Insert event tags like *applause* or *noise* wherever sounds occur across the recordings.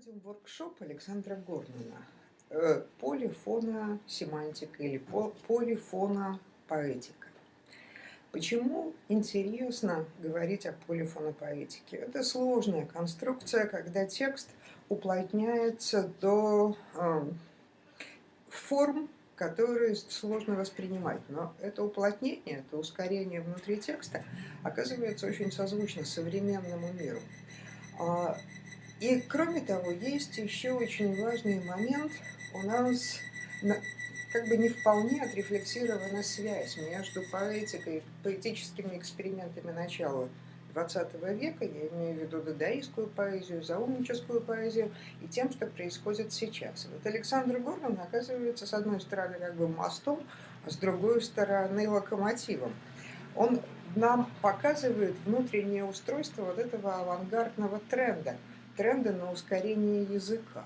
проводим воркшоп Александра Горнана э, «Полифона семантика» или «Полифона поэтика». Почему интересно говорить о полифонопоэтике? Это сложная конструкция, когда текст уплотняется до э, форм, которые сложно воспринимать. Но это уплотнение, это ускорение внутри текста оказывается очень созвучно современному миру. И кроме того, есть еще очень важный момент. У нас как бы не вполне отрефлексирована связь между поэтикой, поэтическими экспериментами начала XX века, я имею в виду дадаистскую поэзию, заумническую поэзию, и тем, что происходит сейчас. Вот Александр Гордон оказывается, с одной стороны, как бы мостом, а с другой стороны, локомотивом. Он нам показывает внутреннее устройство вот этого авангардного тренда – тренда на ускорение языка.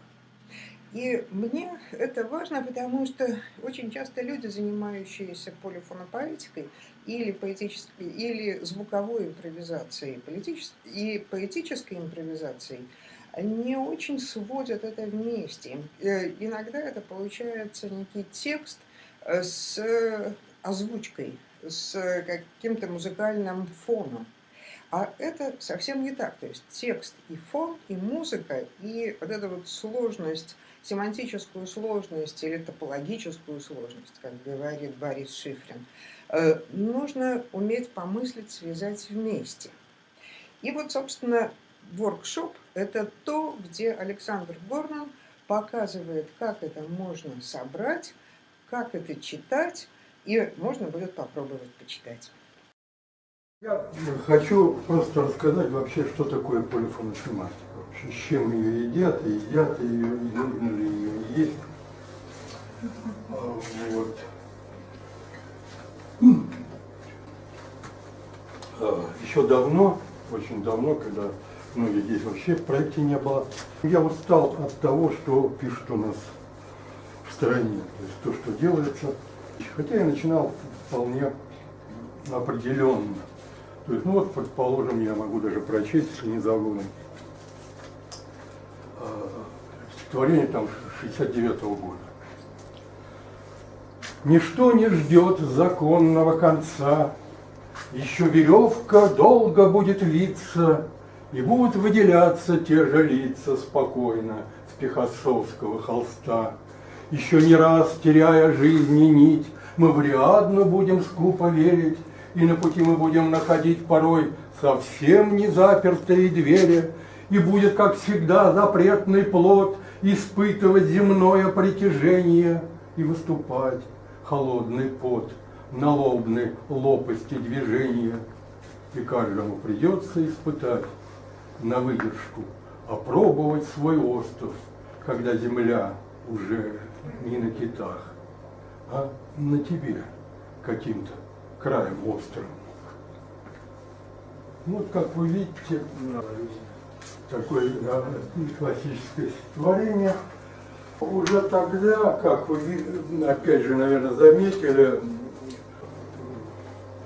И мне это важно, потому что очень часто люди, занимающиеся полифонопоэтикой или, поэтической, или звуковой импровизацией и поэтической импровизацией, не очень сводят это вместе. Э, иногда это получается некий текст э, с озвучкой, с каким-то музыкальным фоном. А это совсем не так. То есть текст и фон, и музыка, и вот эта вот сложность, семантическую сложность или топологическую сложность, как говорит Борис Шифрин, э, нужно уметь помыслить, связать вместе. И вот, собственно, воркшоп – это то, где Александр Горнан показывает, как это можно собрать, как это читать, и можно будет попробовать почитать. Я хочу просто рассказать вообще, что такое полифоносемантика. Вообще, с чем ее едят, и едят ее, и нужно ли ее есть. А, вот. А, еще давно, очень давно, когда многих здесь вообще в проекте не было, я устал от того, что пишут у нас в стране, то есть то, что делается. Хотя я начинал вполне определенно то есть, ну вот, предположим, я могу даже прочесть, если не забуду. А, стихотворение там 69 -го года. Ничто не ждет законного конца, Еще веревка долго будет виться, И будут выделяться те же лица спокойно С пихассовского холста. Еще не раз, теряя жизни нить, Мы вряд будем скупо верить, и на пути мы будем находить порой совсем не запертые двери, и будет, как всегда, запретный плод испытывать земное притяжение и выступать холодный пот на лобной лопасти движения. И каждому придется испытать на выдержку, опробовать свой остров, когда земля уже не на китах, а на тебе каким-то краем острым. Вот как вы видите, такое классическое стихотворение. Уже тогда, как вы, опять же, наверное, заметили,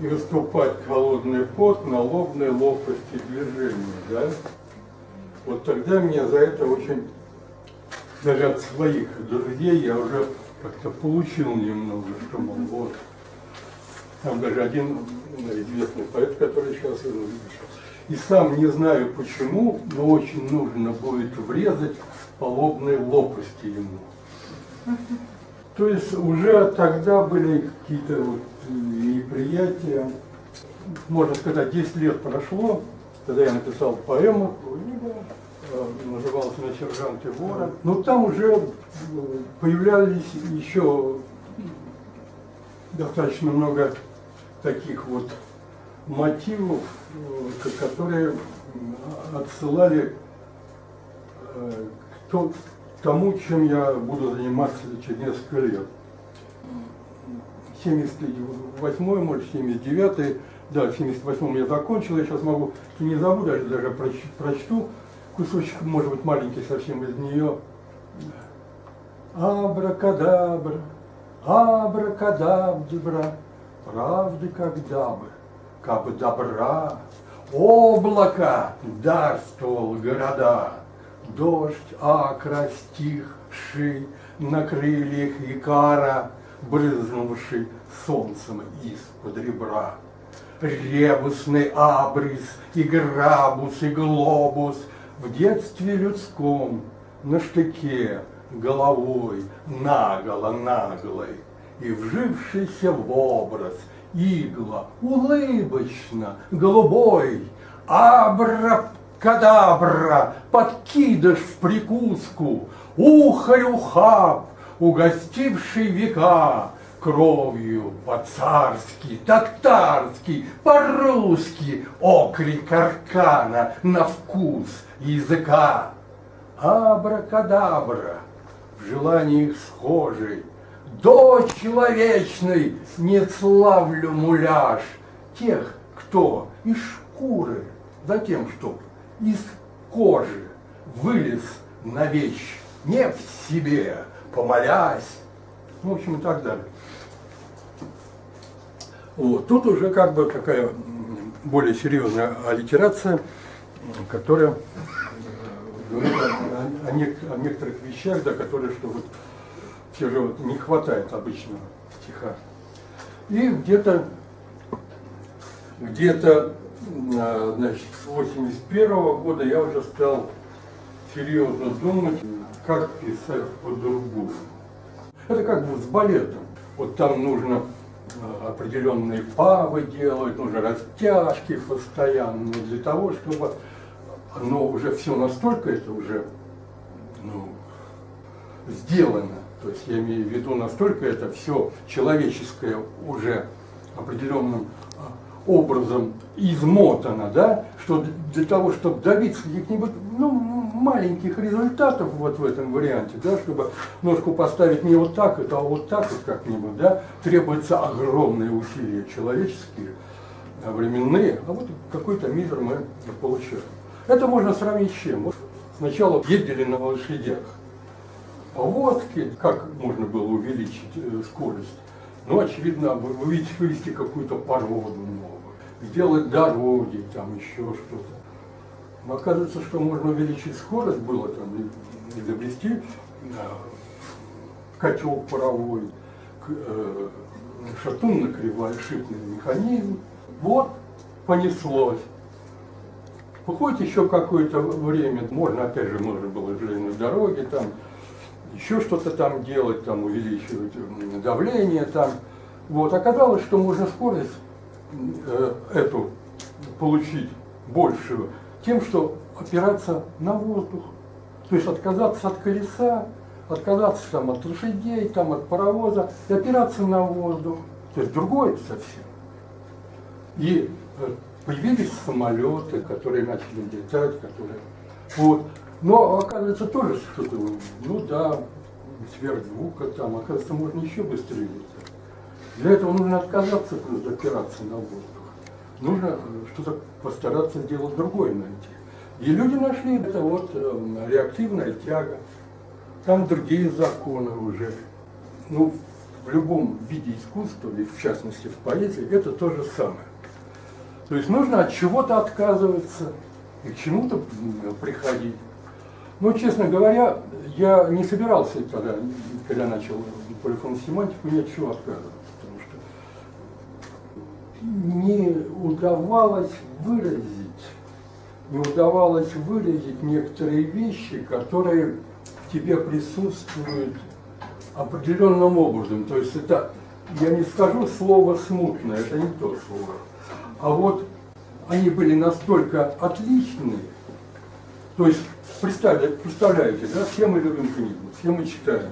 и выступать холодный пот на лобной лопасти движения, да? Вот тогда меня за это очень, даже от своих друзей я уже как-то получил немного, что, мол, вот, там даже один известный поэт, который сейчас и сам не знаю почему, но очень нужно будет врезать по лобной лопасти ему. То есть уже тогда были какие-то вот неприятия. Можно сказать, 10 лет прошло, тогда я написал поэму, э, называлась «На сержанте вора». Но там уже появлялись еще достаточно много таких вот мотивов, э, которые отсылали э, к тому, чем я буду заниматься через несколько лет. 78 может, 79 да, в 78 я закончил, я сейчас могу, не забуду, даже, даже прочту кусочек, может быть, маленький совсем из нее. Абракадабра, абракадабра, правды когда бы, как бы добра, облако дарствовал города, Дождь акра стихший на крыльях Икара, брызнувший солнцем из-под ребра. Ребусный абрис и грабус и глобус в детстве людском на штыке головой наголо-наглой и вжившийся в образ игла улыбочно голубой абра-кадабра подкидыш в прикуску ухарь-ухаб угостивший века кровью по-царски, татарски, по-русски, окрик аркана на вкус языка. Абракадабра, в желаниях схожий, до человечной не славлю муляж тех, кто из шкуры, затем, чтоб из кожи вылез на вещь, не в себе, помолясь, ну, в общем, и так далее. Вот. Тут уже как бы такая более серьезная аллитерация, которая говорит о, о, о некоторых вещах, да, которые, что вот вот не хватает обычного стиха. И где-то где-то а, значит, с 81 -го года я уже стал серьезно думать, как писать по-другому. Это как бы с балетом. Вот там нужно а, определенные павы делать, нужно растяжки постоянно для того, чтобы оно уже все настолько это уже ну, сделано, то есть я имею в виду настолько это все человеческое уже определенным а, образом измотано, да, что для того, чтобы добиться каких-нибудь ну, маленьких результатов вот в этом варианте, да, чтобы ножку поставить не вот так, а вот так вот как-нибудь, да, требуется огромные усилия человеческие, а, временные, а вот какой-то мизер мы получаем. Это можно сравнить с чем? Вот сначала ездили на лошадях, повозки, как можно было увеличить э, скорость? Ну, очевидно, вывести какую-то породу новую, сделать дороги, там еще что-то. Но оказывается, что можно увеличить скорость, было там изобрести котел паровой, э, шатунно-кривошипный механизм. Вот, понеслось. Выходит еще какое-то время, можно, опять же, можно было железные дороги, там, еще что-то там делать, там, увеличивать давление, там. Вот, оказалось, что можно скорость э, эту получить большую тем, что опираться на воздух, то есть отказаться от колеса, отказаться там, от лошадей, там, от паровоза и опираться на воздух. То есть другое совсем. И э, появились самолеты, которые начали летать, которые... Вот. Но оказывается тоже что-то, ну да, сверхзвука там, оказывается, можно еще быстрее летать. Для этого нужно отказаться просто опираться на воздух. Нужно что-то постараться сделать другое найти. И люди нашли это вот э, реактивная тяга. Там другие законы уже. Ну, в любом виде искусства, и в частности в поэзии, это то же самое. То есть нужно от чего-то отказываться и к чему-то приходить. Ну, честно говоря, я не собирался тогда, когда начал полифон семантику, от чего отказываться, потому что не удавалось выразить, не удавалось выразить некоторые вещи, которые в тебе присутствуют определенным образом. То есть это, я не скажу слово смутное, это не то слово. А вот они были настолько отличные, то есть представляете, да, все мы любим книгу, все мы читаем.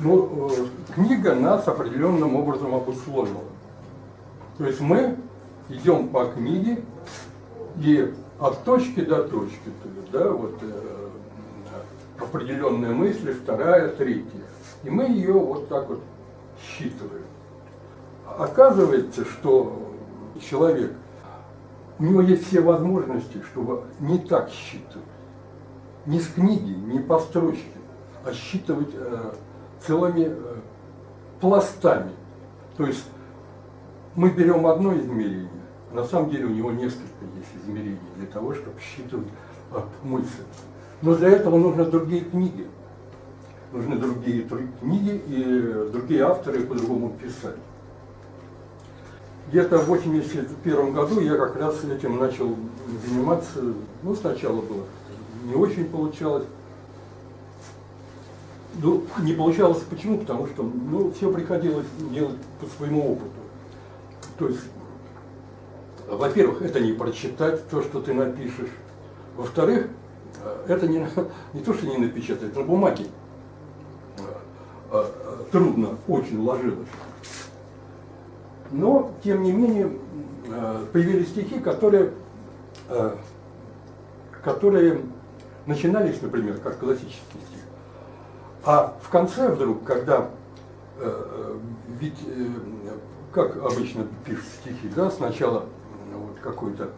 Но э, книга нас определенным образом обусловила. То есть мы идем по книге и от точки до точки, то есть, да, вот э, определенные мысли, вторая, третья. И мы ее вот так вот считываем. Оказывается, что человек, у него есть все возможности, чтобы не так считывать. Не с книги, не по строчке, а считывать э, целыми э, пластами. То есть мы берем одно измерение, на самом деле у него несколько есть измерений для того, чтобы считывать э, мысль. Но для этого нужны другие книги. Нужны другие книги и другие авторы по-другому писать. Где-то в 81 году я как раз этим начал заниматься. Ну, сначала было не очень получалось. Ну, не получалось почему? Потому что ну, все приходилось делать по своему опыту. То есть, во-первых, это не прочитать то, что ты напишешь. Во-вторых, это не, *laughs* не то, что не напечатать, на бумаге э, э, трудно очень ложилось. Но, тем не менее, э, появились стихи, которые, которые начинались, например, как классический стих. А в конце вдруг, когда, ведь, как обычно пишут стихи, да, сначала вот какой-то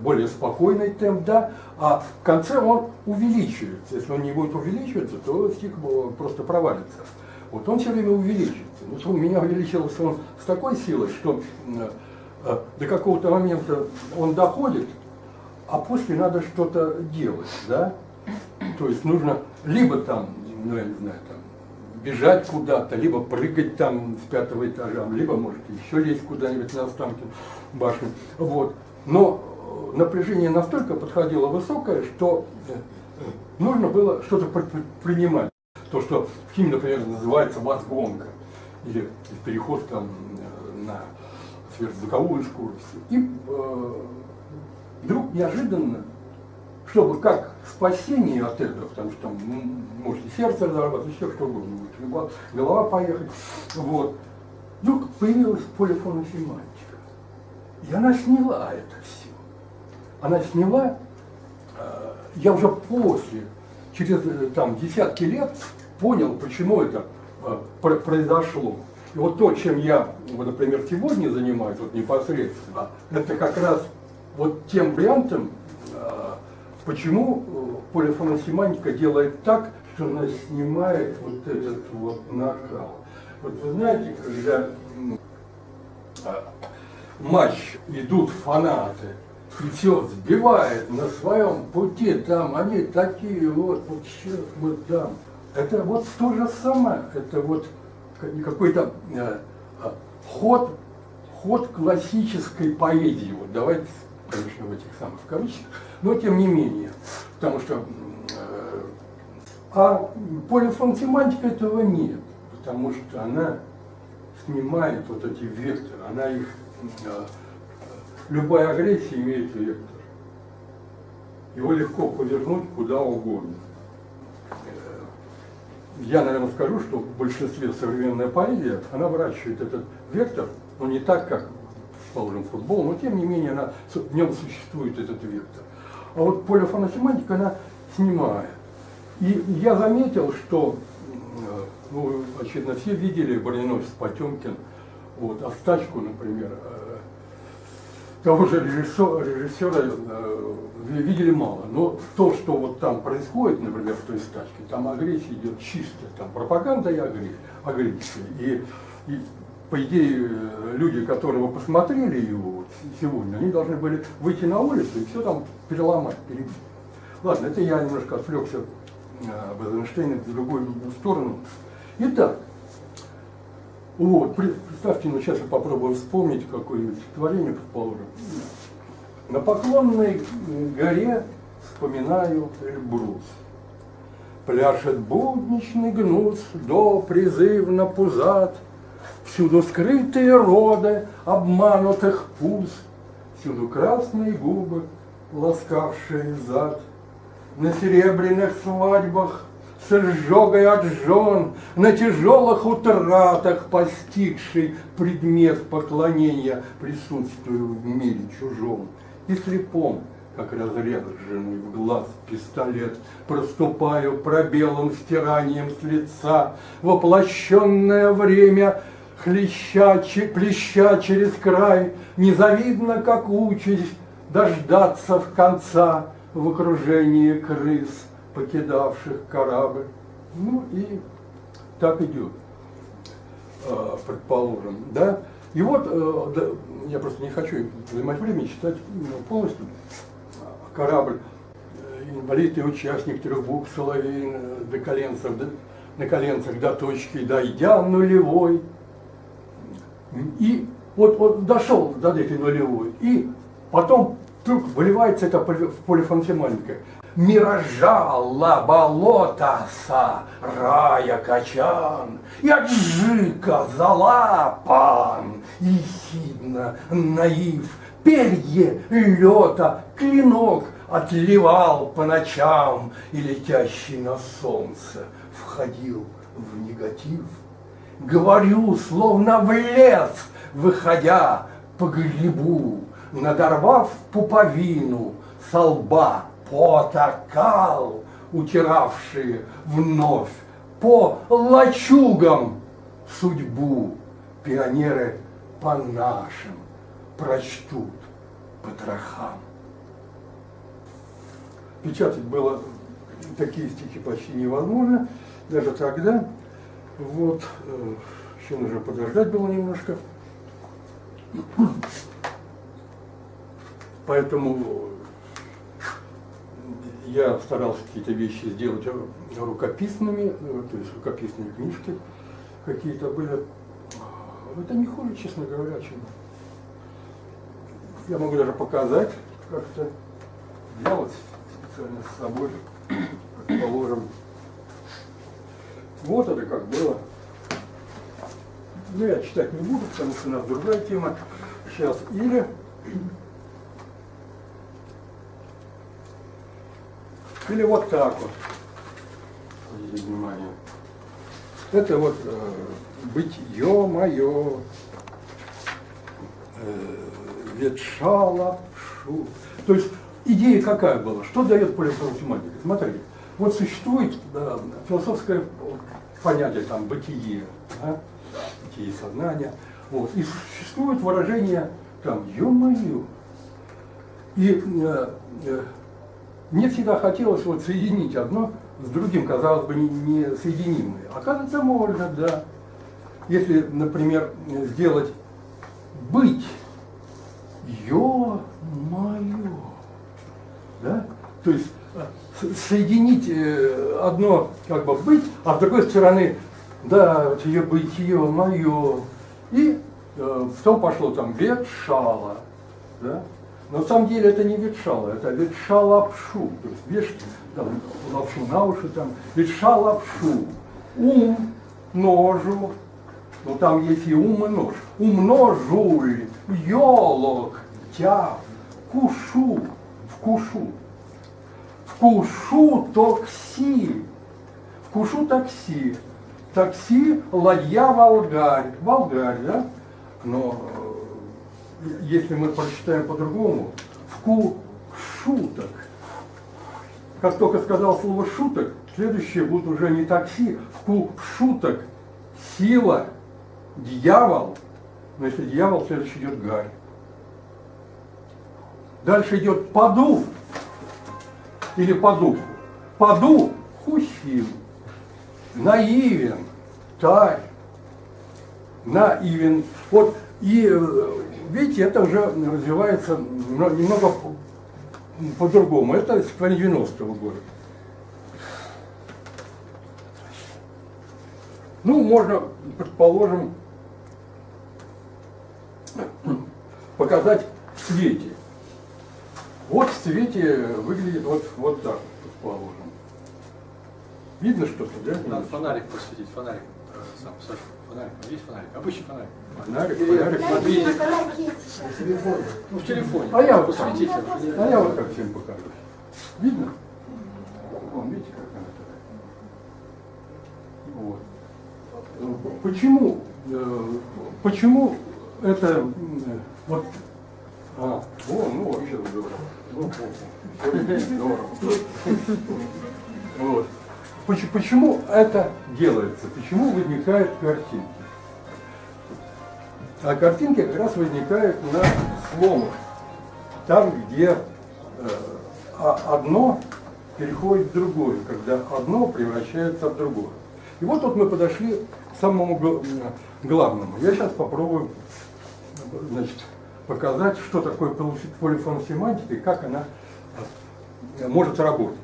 более спокойный темп, да, а в конце он увеличивается. Если он не будет увеличиваться, то стих просто провалится. Вот он все время увеличивается. Вот у меня увеличился он с такой силой, что э, э, до какого-то момента он доходит, а после надо что-то делать, да? То есть нужно либо там, ну я не знаю, там, бежать куда-то, либо прыгать там с пятого этажа, либо, может, еще лезть куда-нибудь на Останкин башню. Вот. Но напряжение настолько подходило высокое, что э, нужно было что-то принимать. То, что в химии, например, называется возгонка, или переход там э, на сверхзвуковую скорость. И э, вдруг неожиданно, чтобы как спасение от этого, потому что там ну, может и сердце разорваться, еще что угодно, может голова поехать, вот, вдруг появилась полифоносемантика. И она сняла это все она сняла, э, я уже после, через э, там, десятки лет, понял, почему это э, произошло. И вот то, чем я, вот, например, сегодня занимаюсь, вот непосредственно, это как раз вот тем вариантом, почему полифоносемантика делает так, что она снимает вот этот вот накал. Вот вы знаете, когда матч идут фанаты, и все сбивает на своем пути, там они такие вот, вот сейчас вот там. Это вот то же самое, это вот какой-то э, э, ход, ход классической поэзии. Вот давайте, конечно, в этих самых кавычках, но тем не менее, потому что э, а полифонтематика этого нет, потому что она снимает вот эти векторы, она их э, любая агрессия имеет вектор. Его легко повернуть куда угодно. Э, я, наверное, скажу, что в большинстве современная поэзия, она выращивает этот вектор, но не так, как, положим, футбол, но тем не менее она, в нем существует этот вектор. А вот полифоносемантика, она снимает. И я заметил, что, э, ну, очевидно, все видели броненосец Потемкин, вот, Остачку, например, э, того же режиссера, режиссера э, видели мало. Но то, что вот там происходит, например, в той стачке, там агрессия идет чисто, там пропаганда и агрессия. И, и по идее, люди, которые посмотрели его сегодня, они должны были выйти на улицу и все там переломать, перебить. Ладно, это я немножко отвлекся э, об Эйзенштейне в другую сторону. Итак, вот, представьте, ну сейчас я попробую вспомнить какое-нибудь стихотворение, предположим. На поклонной горе вспоминаю Эльбрус. Пляшет будничный гнус, до призывно пузат, Всюду скрытые роды обманутых пуз, Всюду красные губы, ласкавшие зад. На серебряных свадьбах с изжогой от жен, на тяжелых утратах постигший предмет поклонения, присутствую в мире чужом. И слепом, как разреженный в глаз пистолет, проступаю пробелом стиранием с лица, воплощенное время хлеща, плеща через край, незавидно, как участь дождаться в конца в окружении крыс покидавших корабль. Ну и так идет, а, предположим. Да? И вот, э, я просто не хочу занимать время читать ну, полностью, корабль инвалид и участник трех букв соловей коленцев, до, на коленцах до точки, дойдя нулевой. И вот, вот дошел до этой нулевой, и потом вдруг выливается это в полифонсемантика. Миражала болотаса, рая качан, и аджика залапан, ехидно наив, перье лета, клинок отливал по ночам, и летящий на солнце входил в негатив. Говорю, словно в лес, выходя по грибу, надорвав пуповину со лба потакал, утиравшие вновь по лачугам судьбу пионеры по нашим прочтут потрохам. Печатать было такие стихи почти невозможно, даже тогда. Вот, э, еще нужно подождать было немножко. Поэтому я старался какие-то вещи сделать рукописными, э, то есть рукописные книжки какие-то были. Это не хуже, честно говоря, чем... Я могу даже показать как-то, делать специально с собой, положим. Вот это как было. Ну, я читать не буду, потому что у нас другая тема. Сейчас. Или Или вот так вот. Внимание. Это вот э, бытие мое, э, ветшало шу. То есть идея какая была? Что дает полифонтематика? Смотрите, вот существует да, философское понятие там бытие, да, бытие сознания, вот, и существует выражение там ё-моё. И э, э, мне всегда хотелось вот соединить одно с другим, казалось бы, несоединимые. Оказывается, можно, да. Если, например, сделать быть, ё-моё, да? То есть соединить э, одно как бы быть, а с другой стороны, да, вот ее бытие мое. И э, в том пошло там ветшало, да? Но на самом деле это не ветшало, это ветша лапшу. То есть вешать там, лапшу на уши, там, ветша лапшу. Ум, ножу, но там есть и ум, и нож. Умножуль, елок, тяв, кушу, вкушу. Вкушу такси, вкушу такси. Такси, ладья, волгарь. Волгарь, да? Но если мы прочитаем по-другому, вку шуток. Как только сказал слово шуток, следующее будет уже не такси, вку шуток, сила, дьявол. Но если дьявол, следующий идет гарь. Дальше идет поду или подух. Поду хусил, наивен, тарь, наивен. Вот и э, видите, это уже развивается немного по-другому. Это с 90-го года. Ну, можно, предположим, *clears throat* показать в свете. Вот в свете выглядит вот, вот так, предположим. Видно что-то, да? Надо фонарик посветить, фонарик. Э, сам, Саша, фонарик. Есть фонарик? Обычный фонарик. Фонарик, фонарик. Мобильник. Ну, в телефоне. А я вот посветите. А я вот так всем покажу. Видно? Вон, видите, как она такая. Вот. Почему, э, почему это э, вот а, о, ну вообще здорово. Здорово. Вот. Почему это делается? Почему возникают картинки? А картинки как раз возникают на сломах. Там, где э, одно переходит в другое, когда одно превращается в другое. И вот тут мы подошли к самому главному. Я сейчас попробую значит, показать, что такое полифоносемантика и как она э, может работать.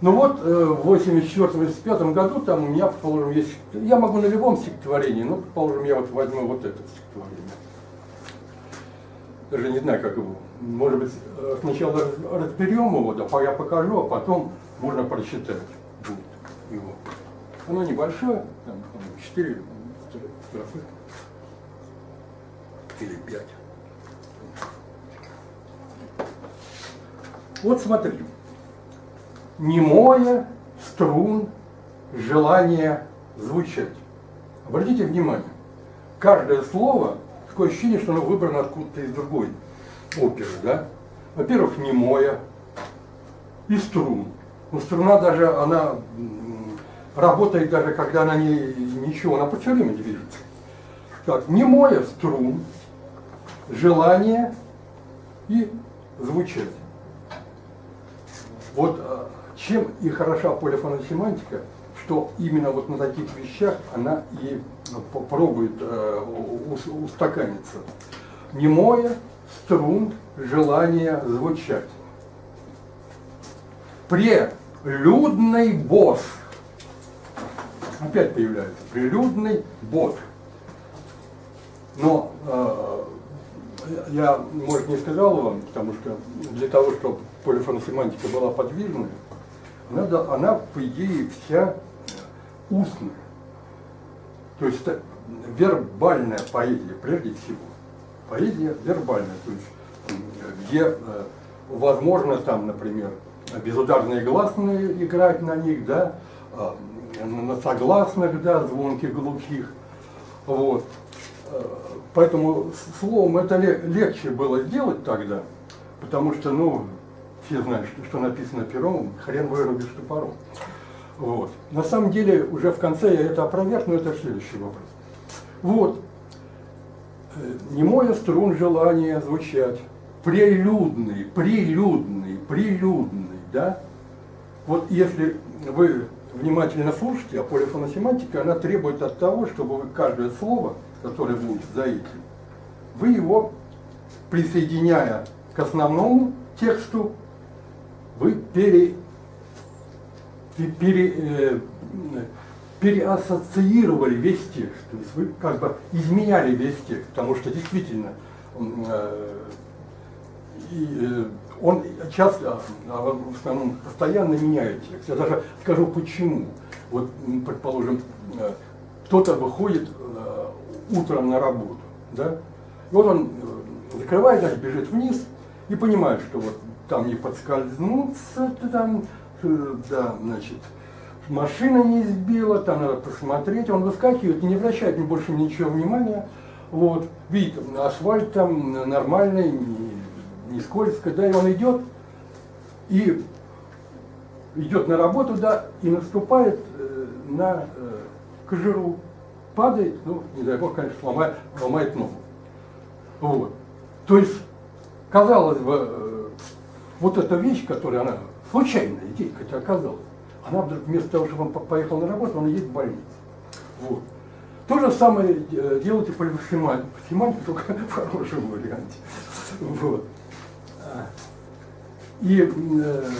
Ну вот, э, в 84-85 году там у меня, предположим, есть... Я могу на любом стихотворении, но, предположим, я вот возьму вот это стихотворение. Даже не знаю, как его. Может быть, э, сначала разберем его, да, я покажу, а потом можно прочитать будет его. Оно небольшое, там, 4 строфы или 5. Вот смотри немое струн желание звучать. Обратите внимание, каждое слово, такое ощущение, что оно выбрано откуда-то из другой оперы, да? Во-первых, немое и струн. Но струна даже, она работает даже, когда она не, ничего, она по все время движется. Так, немое струн, желание и звучать. Вот а, чем и хороша полифоносемантика, что именно вот на таких вещах она и попробует э, устаканиться. Немое, струн, желание звучать. Прелюдный босс. Опять появляется. Прелюдный босс. Но э, я, может, не сказал вам, потому что для того, чтобы полифоносемантика была подвижной, она, она по идее, вся устная. То есть это вербальная поэзия, прежде всего. Поэзия вербальная, то есть где э, возможно там, например, безударные гласные играть на них, да, а, на согласных, да, звонких, глухих. Вот. Поэтому словом это легче было сделать тогда, потому что, ну, все знают, что, что написано пером, хрен вырубишь топором. Вот. На самом деле, уже в конце я это опроверг, но это следующий вопрос. Вот. Э, Немое струн желание звучать. Прелюдный, прелюдный, прелюдный, да? Вот если вы внимательно слушаете, а полифоносемантика, она требует от того, чтобы вы каждое слово, которое будет за этим, вы его, присоединяя к основному тексту, вы пере, пере, э, переассоциировали весь текст, то есть вы как бы изменяли весь текст, потому что действительно э, э, он часто, а в основном постоянно меняет текст. Я даже скажу почему. Вот, предположим, э, кто-то выходит э, утром на работу, да, и вот он э, закрывает, значит, бежит вниз и понимает, что вот там не подскользнуться, там, э, да, значит, машина не сбила, там надо посмотреть, он выскакивает, не обращает ни больше ничего внимания, вот, видит, асфальт там нормальный, не, не скользко, да, и он идет, и идет на работу, да, и наступает э, на кожуру, падает, ну, не дай бог, конечно, ломает, ломает ногу. Вот. То есть, казалось бы, э, вот эта вещь, которая она, случайная идея, хотя оказалась, она вдруг вместо того, чтобы он поехал на работу, он едет в больницу. Вот. То же самое э, делайте по семантике, только *laughs* в хорошем варианте. Вот. И э,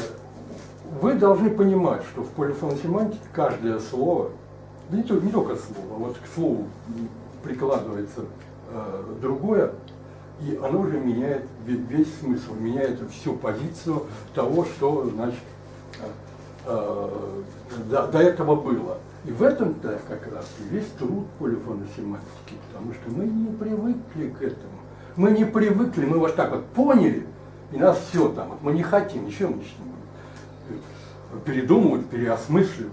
вы должны понимать, что в полифоносемантике каждое слово, не, только, не только слово, вот к слову прикладывается э, другое, и оно уже меняет весь смысл, меняет всю позицию того, что значит, э, до, до этого было. И в этом-то как раз и весь труд полифоносемантики, потому что мы не привыкли к этому. Мы не привыкли, мы вот так вот поняли, и нас все там, вот мы не хотим, ничего мы начнем передумывать, переосмысливать.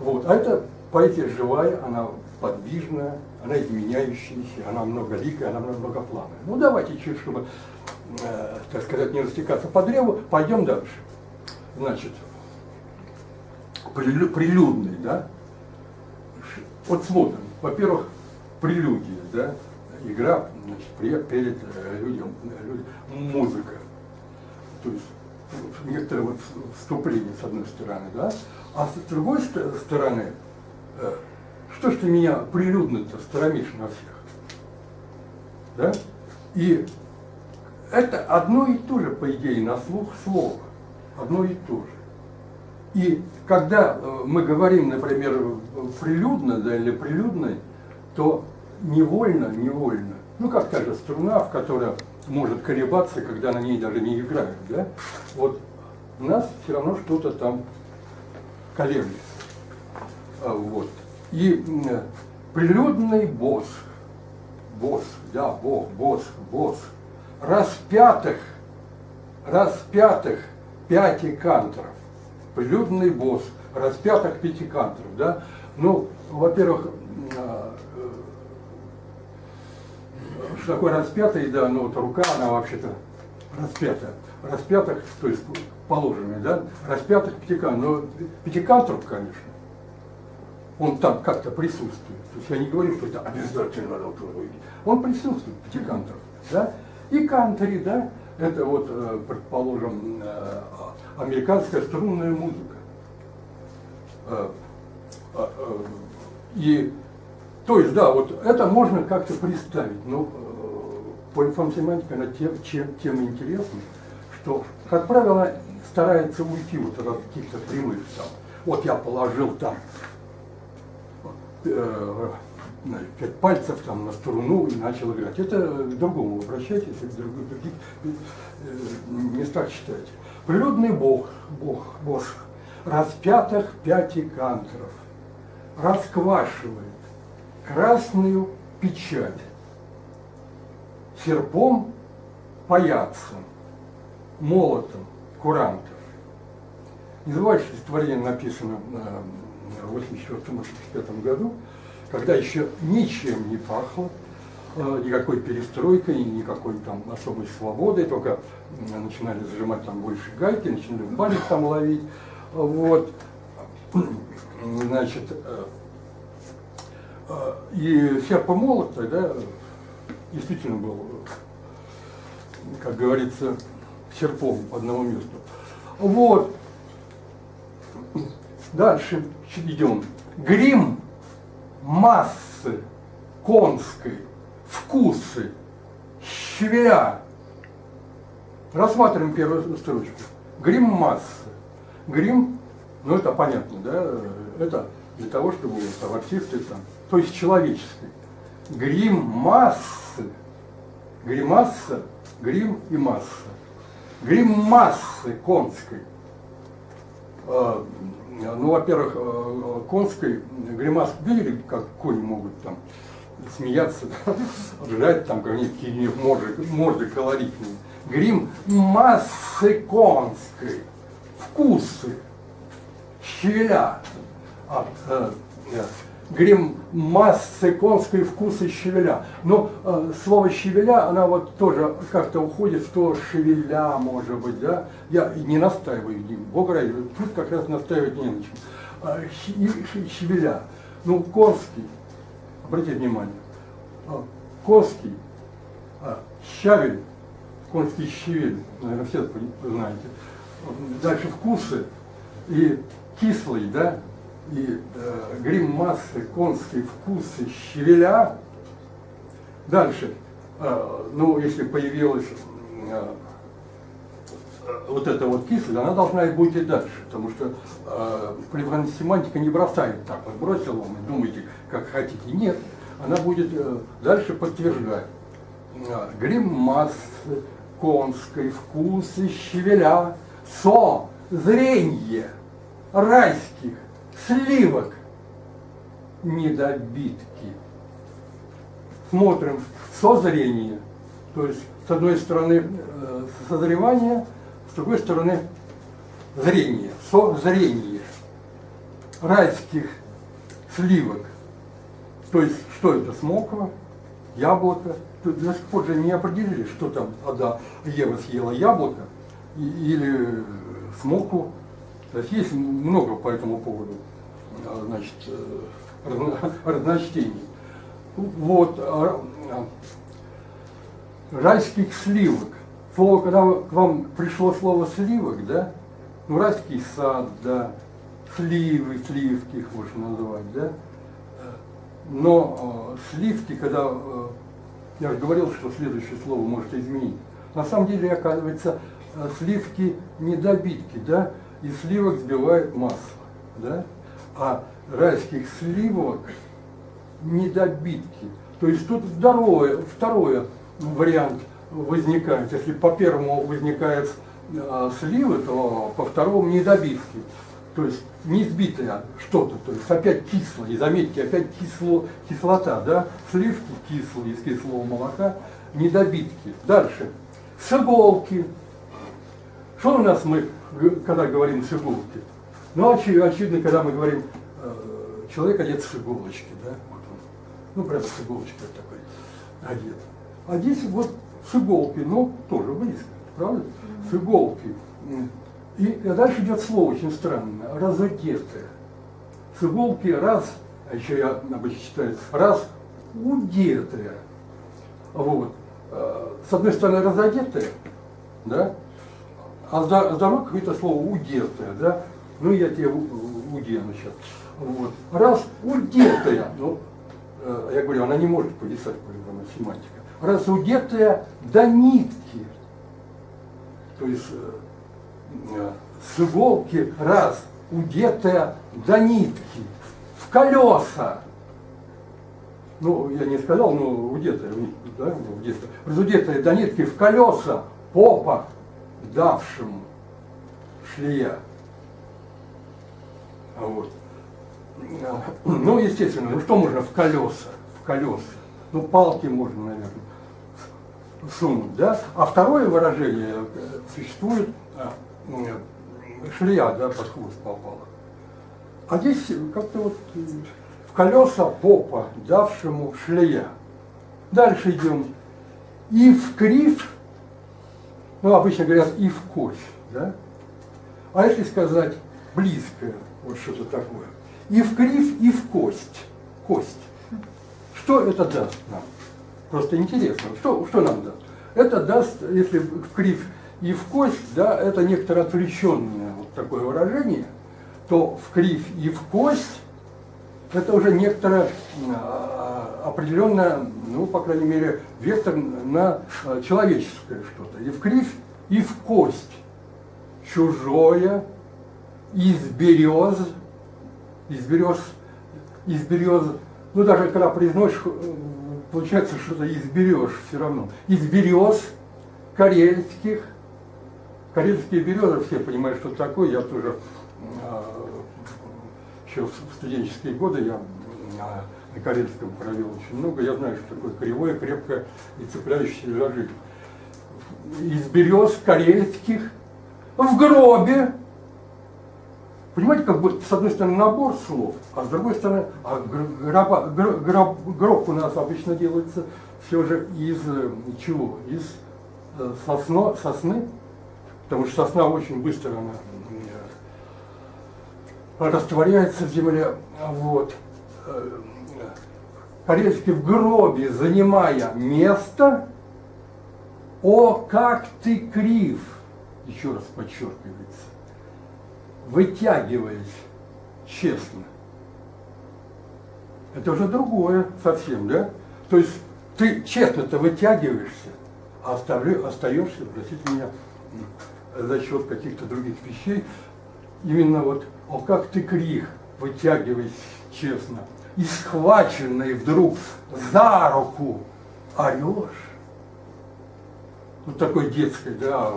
Вот. А это поэзия живая, она подвижная, она изменяющаяся, она многоликая, она многоплановая. Ну давайте чуть, чтобы, э, так сказать, не растекаться по древу, пойдем дальше. Значит, прилюдный, да? Вот смотрим. Во-первых, прелюдия, да? Игра, значит, перед э, людям, людям, музыка. То есть некоторое вот вступление с одной стороны, да? А с другой стороны, что ж ты меня прилюдно-то сторомишь на всех? Да? И это одно и то же, по идее, на слух слово. Одно и то же. И когда э, мы говорим, например, прилюдно да, или прилюдной, то невольно, невольно, ну как та же струна, в которой может колебаться, когда на ней даже не играют, да? Вот у нас все равно что-то там колеблется. А, вот. И прилюдный босс, босс, да, бог, босс, босс, распятых, распятых пятикантров, прилюдный босс, распятых пятикантров, да, ну, во-первых, а, что такое распятый, да, ну вот рука, она вообще-то распятая, распятых, то есть положенный, да, распятых пятикантров, но пятикантров, конечно, он там как-то присутствует. То есть я не говорю, что это обязательно надо увидеть. Он присутствует, пятикантров, да, и кантри, да, это вот, э, предположим, э, американская струнная музыка. Э, и, то есть, да, вот это можно как-то представить, но по информсемантике она тем, чем, тем интересна, что, как правило, старается уйти вот от каких-то прямых там. Вот я положил там э, пять пальцев там на струну и начал играть. Это к другому обращайтесь, в других, других э, местах читайте. Природный бог, бог, бог распятых пятикантров расквашивает красную печать серпом паяцем, молотом курантов. Не забывайте, что стихотворение написано в 1984-1985 году, когда еще ничем не пахло, э, никакой перестройкой, никакой там особой свободой, только начинали зажимать там больше гайки, начинали в там ловить. Вот. Значит, э, э, и серп молот тогда действительно был, как говорится, серпом по одному месту. Вот. Дальше идем. Грим массы конской, вкусы, щавеля. Рассматриваем первую строчку. Грим массы. Грим, ну это понятно, да, это для того, чтобы там, артисты там, то есть человеческий. Грим массы, гримасса, грим и масса. Грим массы конской. А, ну, во-первых, э, конской гримас видели, как кони могут там смеяться, *laughs* да, ржать там какие-нибудь морды, морды колоритные. Грим массы конской, вкусы, щавеля. А, э, э, грим массы конской вкусы щавеля. Но э, слово щавеля, она вот тоже как-то уходит в то шевеля, может быть, да. Я не настаиваю, Бог ради, тут как раз настаивать не на чем. А, щавеля. Ну, конский, обратите внимание, а, конский, а, щавель, конский щавель, наверное, все знаете. Дальше вкусы и кислый, да, и э, грим массы, конские вкусы, щавеля. Дальше, э, ну, если появилась э, вот эта вот кислость, она должна и быть и дальше, потому что э, семантика не бросает так, вот бросил вам и думаете, как хотите. Нет, она будет э, дальше подтверждать. Э, грим массы, конской вкусы, щавеля, со, зренье райских сливок недобитки. Смотрим созрение, то есть с одной стороны э, созревание, с другой стороны зрение, созрение райских сливок. То есть что это, смоква, яблоко. Тут до сих пор же не определили, что там Ада Ева съела яблоко или смоку. То есть есть много по этому поводу значит, э, разночтений. Вот, а, а, райских сливок. Слово, когда к вам пришло слово сливок, да, ну, райский сад, да, сливы, сливки их можно назвать, да, но э, сливки, когда, э, я же говорил, что следующее слово может изменить, на самом деле, оказывается, э, сливки недобитки, да, из сливок сбивают масло. Да? А райских сливок недобитки. То есть тут второе, второе вариант возникает. Если по первому возникает э, сливы, то по второму недобитки. То есть не сбитое что-то, то есть опять кислое. И заметьте, опять кисло, кислота, да? Сливки кислые из кислого молока, недобитки. Дальше. С иголки. Что у нас мы, когда говорим с иголки? Ну, очевидно, когда мы говорим, э, человек одет с иголочки, да? Вот он. Ну, прям с иголочкой такой одет. А здесь вот с иголки, ну, тоже близко, правда? С иголки. И дальше идет слово очень странное, разодетое. С иголки раз, а еще я обычно читаю, раз удетая. Вот. Э, с одной стороны разодетая, да, а с другой какое-то слово удетое, да. Ну, я тебе удену сейчас. Вот. Раз удетая, ну, э, я говорю, она не может повисать, по-любому, семантика. Раз удетая до нитки, то есть э, с иголки раз удетая до нитки, в колеса. Ну, я не сказал, но удетая, да, удетая. Разудетая до нитки в колеса попа давшему шлея. Вот. Ну, естественно, ну что можно в колеса? В колеса. Ну, палки можно, наверное, сунуть, да? А второе выражение э, существует а, шлея, да, под хвост попала. А здесь как-то вот в колеса попа, давшему шлея. Дальше идем. И в крив, ну, обычно говорят, и в кость, да? А если сказать близкое, вот что-то такое. И в крив, и в кость. Кость. Что это даст нам? Просто интересно, что, что нам даст? Это даст, если в крив и в кость, да, это некоторое отвлеченное вот такое выражение, то в крив и в кость это уже некоторое а, определенное, ну, по крайней мере, вектор на а, человеческое что-то. И в крив, и в кость. Чужое, из берез, из берез, из берез, ну, даже когда произносишь, получается, что-то изберешь все равно. Из берез карельских, Карельские березы, все понимают, что такое. Я тоже а, еще в студенческие годы я а, на Карельском провел очень много. Я знаю, что такое кривое, крепкое и цепляющее за жизнь. Из берез карельских в гробе. Понимаете, как бы с одной стороны набор слов, а с другой стороны, а гроба, гроб, гроб у нас обычно делается все же из э, чего? Из э, сосно, сосны, потому что сосна очень быстро она э, растворяется в земле. Вот. Корейский в гробе, занимая место, о, как ты крив, еще раз подчеркивается, вытягиваясь честно. Это уже другое совсем, да? То есть ты честно-то вытягиваешься, а остаешься, простите меня, за счет каких-то других вещей, именно вот, о, как ты крих, вытягиваясь честно, и схваченный вдруг за руку орешь. Вот такой детской, да,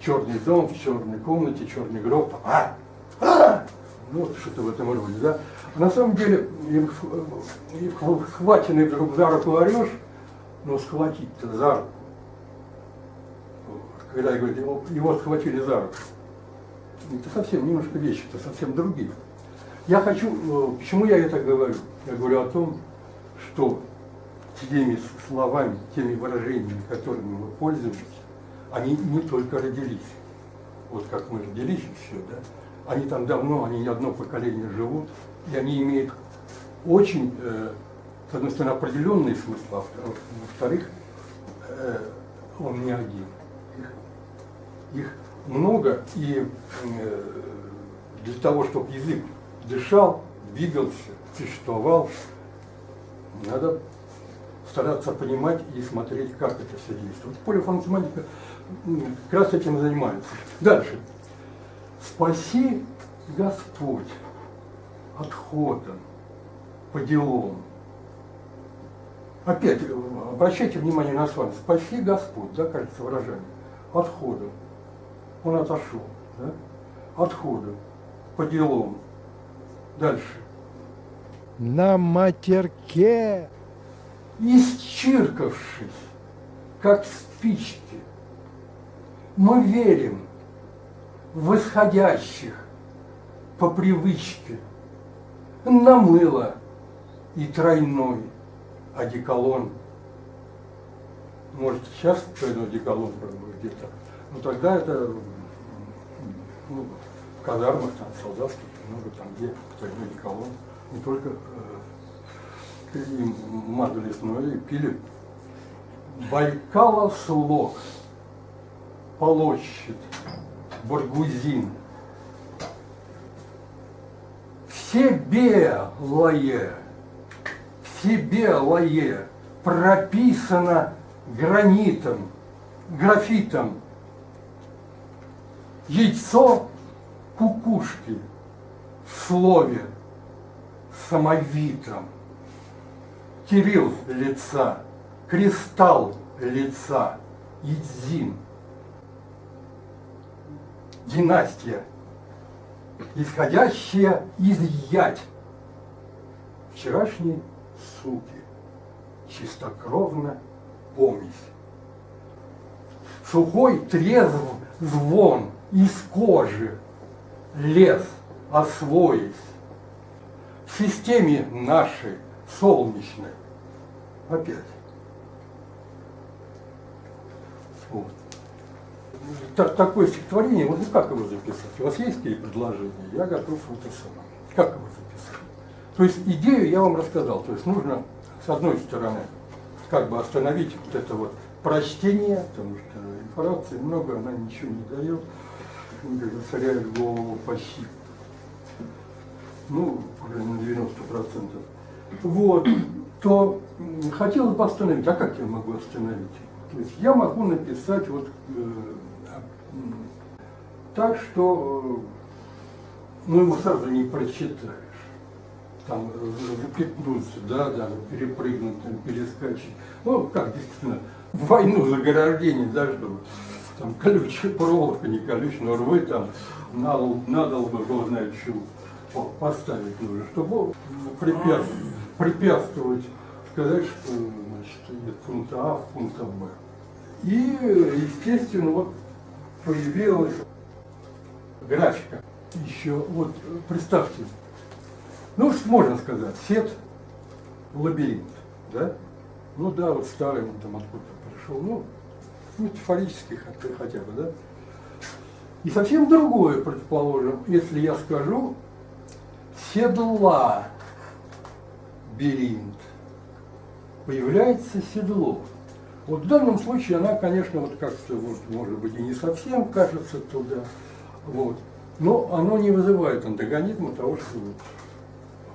черный дом, в черной комнате, черный гроб, а, а! ну что-то в этом роде, да. А на самом деле, схваченный вдруг за руку орешь, но схватить-то за руку когда говорит, его, его схватили за руку. Это совсем немножко вещи, это совсем другие. Я хочу, э, почему я это говорю? Я говорю о том, что теми словами, теми выражениями, которыми мы пользуемся, они не только родились, вот как мы родились и все, да, они там давно, они не одно поколение живут, и они имеют очень, э, с одной стороны, определенный смысл, а во-вторых, э, он не один их много, и э, для того, чтобы язык дышал, двигался, существовал, надо стараться понимать и смотреть, как это все действует. Полифонсемантика как раз этим занимается. Дальше. Спаси Господь отходом по делам. Опять, обращайте внимание на слово. Спаси Господь, да, кажется, выражение. Отходом. Он отошел, да? Отходом по делам. Дальше. На матерке исчиркавшись, как спички, мы верим восходящих по привычке на мыло и тройной одеколон. Может, сейчас тройной одеколон где-то, но тогда это ну, в казармах, там, солдатских, много там где тройной одеколон, не только э, им мазались, но и пили. Байкала слог, полощет, баргузин. Все белое, все белое прописано гранитом, графитом. Яйцо кукушки в слове самовитом. Кирилл лица, кристалл лица, Идзин. Династия, исходящая из ять. Вчерашней суки, чистокровно помесь. Сухой трезв звон из кожи, лес освоясь. В системе нашей солнечной опять. Вот. Так, такое стихотворение, вот как его записать? У вас есть какие предложения? Я готов это самое. Как его записать? То есть идею я вам рассказал. То есть нужно, с одной стороны, как бы остановить вот это вот прочтение, потому что информации много, она ничего не дает, засоряет голову почти, ну, уже на 90%. Вот, то хотелось бы остановить. А как я могу остановить? То есть я могу написать вот э, так, что э, ну, его сразу не прочитаешь. Там запятнуться, да, да, перепрыгнуть, там, перескочить. Ну, как действительно, войну заграждение, да, что там колючая проволока, не колючая, но рвы там надо, надо бы, бог знает, что поставить нужно, чтобы препятствовать, препятствовать сказать, что значит, нет пункта А в пункта Б. И, естественно, вот появилась графика. Еще, вот представьте, ну, можно сказать, сет, лабиринт, да? Ну да, вот старый он там откуда-то пришел, ну, метафорический хотя бы, да? И совсем другое, предположим, если я скажу седла беринт, появляется седло. Вот в данном случае она, конечно, вот как-то, вот, может быть, и не совсем кажется туда, вот, но оно не вызывает антагонизма того, что вот,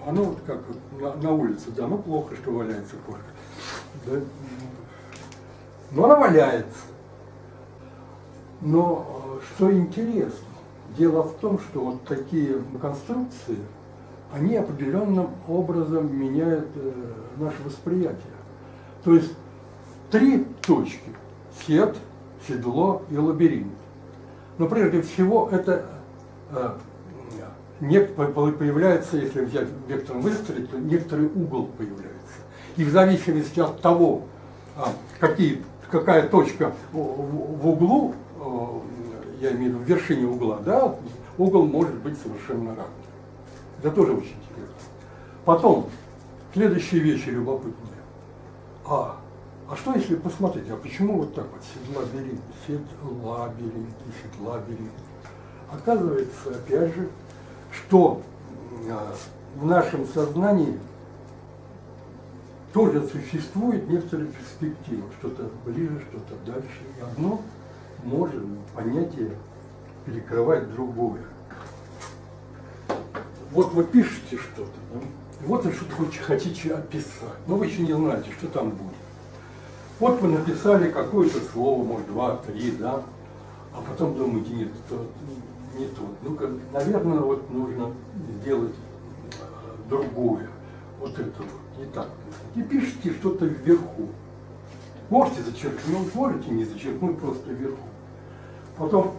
оно вот как на, на улице, да, ну плохо, что валяется кошка, да, но она валяется. Но что интересно, дело в том, что вот такие конструкции, они определенным образом меняют э, наше восприятие. То есть три точки – сет, седло и лабиринт. Но прежде всего это э, появляется, если взять вектором выстроить, то некоторый угол появляется. И в зависимости от того, а, какие, какая точка в углу, э, я имею в виду вершине угла, да, угол может быть совершенно разный. Это тоже очень интересно. Потом, следующие вещи любопытные. А, а что если посмотреть, а почему вот так вот и седла берет? Оказывается, опять же, что а, в нашем сознании тоже существует некоторые перспективы, что-то ближе, что-то дальше. И одно может понятие перекрывать другое. Вот вы пишете что-то, да? Вот вы что-то хотите описать, но вы еще не знаете, что там будет. Вот вы написали какое-то слово, может, два, три, да, а потом думаете, нет, это не то. Ну-ка, наверное, вот нужно сделать э, другое. Вот это вот, не так. И пишите что-то вверху. Можете зачеркнуть, можете не зачеркнуть, просто вверху. Потом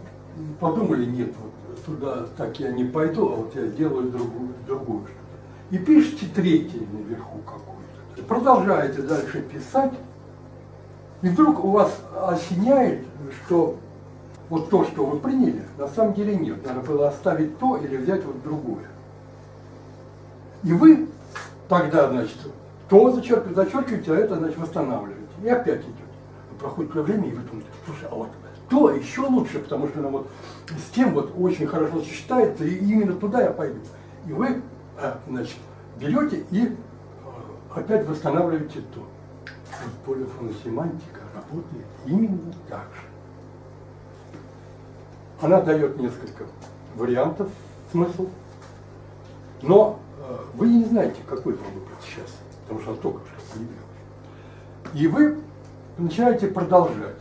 подумали, нет, вот туда так я не пойду, а вот я сделаю другую, другую что-то. И пишите третье наверху какое-то. Продолжаете дальше писать, и вдруг у вас осеняет, что вот то, что вы приняли, на самом деле нет. Надо было оставить то или взять вот другое. И вы тогда, значит, то зачеркиваете, зачеркиваете, а это, значит, восстанавливаете. И опять идет. Проходит время, и вы думаете, слушай, а вот то еще лучше, потому что она вот с тем вот очень хорошо сочетается, и именно туда я пойду. И вы, а, значит, берете и а, опять восстанавливаете то. Вот полифоносемантика работает именно так же. Она дает несколько вариантов смыслов, но э, вы не знаете, какой вам выбрать сейчас, потому что она только что появилась. И вы начинаете продолжать.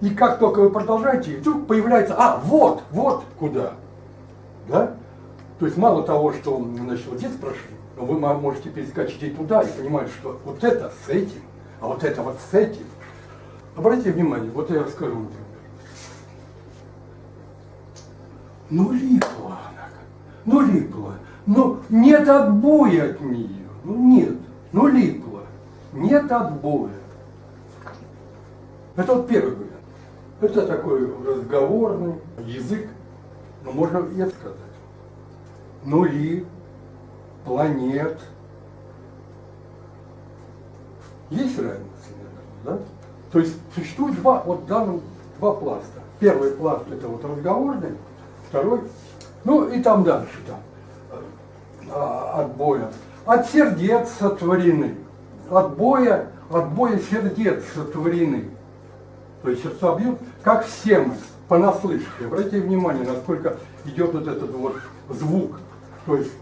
И как только вы продолжаете, вдруг появляется, а, вот, вот куда. Да? То есть мало того, что значит, вот здесь прошли, но вы можете перескочить туда и понимать, что вот это с этим, а вот это вот с этим. Обратите внимание, вот я расскажу, например. Ну, липла она, ну, липла, ну, нет отбоя от нее, ну, нет, ну, липла, нет отбоя. Это вот первый вариант. Это такой разговорный язык, но можно и сказать. Нули, планет. Есть разница, наверное, да? То есть существует два, вот данном, два пласта. Первый пласт это вот разговорный, второй, ну и там дальше, там, а, от боя. От сердец сотворены, от боя, от боя сердец сотворены. То есть сердца бьют, как все мы, понаслышке. Обратите внимание, насколько идет вот этот вот звук. То есть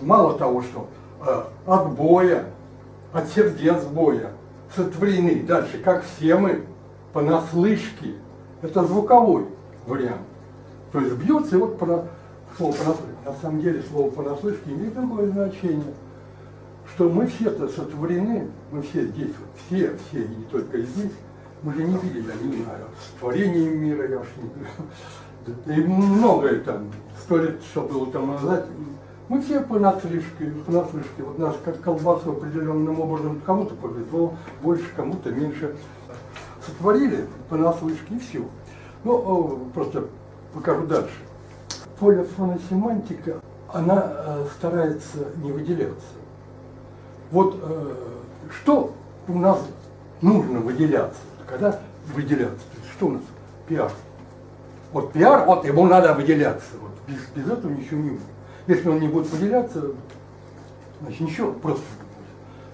мало того, что э, от боя, от сердец боя, сотворены. Дальше, как все мы, понаслышке. Это звуковой вариант. То есть бьется, вот по, слово понаслышке. На самом деле слово понаслышке имеет другое значение. Что мы все-то сотворены, мы все здесь, все, все, и не только здесь, мы же не видели, я не знаю, творение мира, я уж не И многое там, сто лет, что было там назад, мы все понаслышке, понаслышке. Вот нас как колбасу определенным образом кому-то повезло, больше, кому-то меньше. Сотворили понаслышке и все. Ну, просто покажу дальше. Полифоносемантика, она э, старается не выделяться. Вот э, что у нас нужно выделяться, когда выделяться? Что у нас? Пиар. Вот пиар, вот ему надо выделяться. Вот без, без этого ничего не будет. Если он не будет выделяться, значит ничего, просто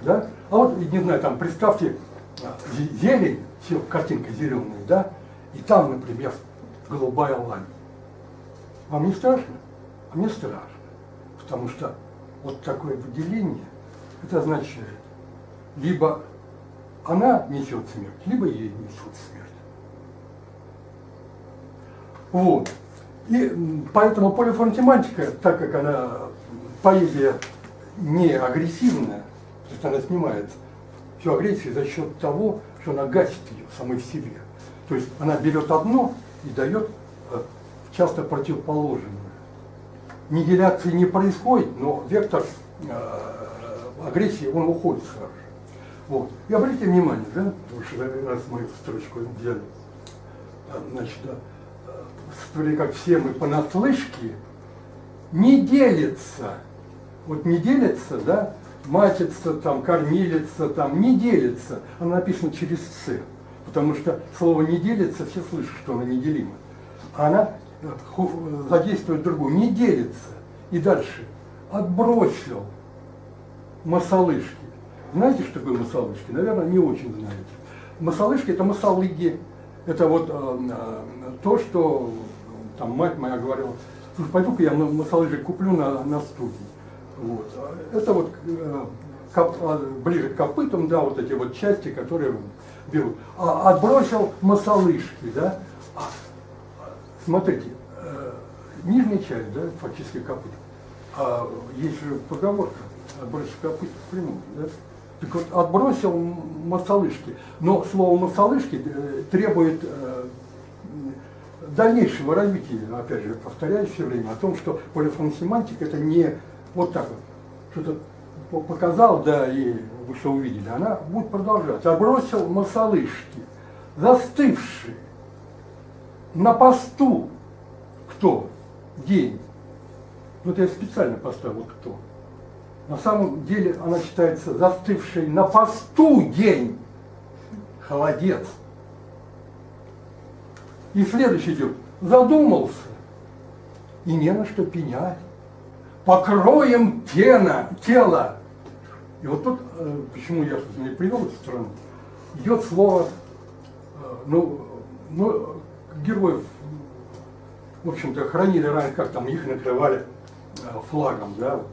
да? А вот, не знаю, там, представьте, а, зелень, все, картинка зеленая, да, и там, например, голубая лань. Вам не страшно? А мне страшно, потому что вот такое выделение, это означает, либо она несет смерть, либо ей несет смерть. Вот. И поэтому полифонтематика, так как она, поэзия не агрессивная, то есть она снимает всю агрессию за счет того, что она гасит ее самой в себе. То есть она берет одно и дает э, часто противоположное. Нигиляции не происходит, но вектор э, агрессии, он уходит сразу. Вот. И обратите внимание, да, потому что раз мы строчку взяли, значит, да, вроде как все мы понаслышке, не делится. Вот не делится, да, матица, там, кормилица, там, не делится. Она написана через «ц». Потому что слово «не делится» все слышат, что она неделима. А она э, задействует другую. Не делится. И дальше. Отбросил масалышки. Знаете, что такое масалышки? Наверное, не очень знаете. Масалышки – это масалыги. Это вот э, э, то, что там мать моя говорила, слушай, пойду-ка я масалыжи куплю на, на студии. Вот. Это вот э, коп, ближе к копытам, да, вот эти вот части, которые берут. А отбросил масалышки, да. А, смотрите, нижняя часть, да, фактически копыт. А есть же поговорка, отбросил копыт прямую, да? Так вот, отбросил масолышки. Но слово масолышки э, требует э, дальнейшего развития, опять же, повторяю все время, о том, что полифоносемантика это не вот так вот, что-то показал, да, и вы что увидели, она будет продолжаться. Отбросил масолышки, застывшие, на посту, кто? День. Вот я специально поставил кто. На самом деле она считается застывшей на посту день. Холодец. И следующий идет. Задумался. И не на что пенять. Покроем тена, тело. И вот тут, э, почему я, и привел эту страну, идет слово, э, ну, ну, героев, в общем-то, хранили раньше, как там их накрывали э, флагом, да, вот,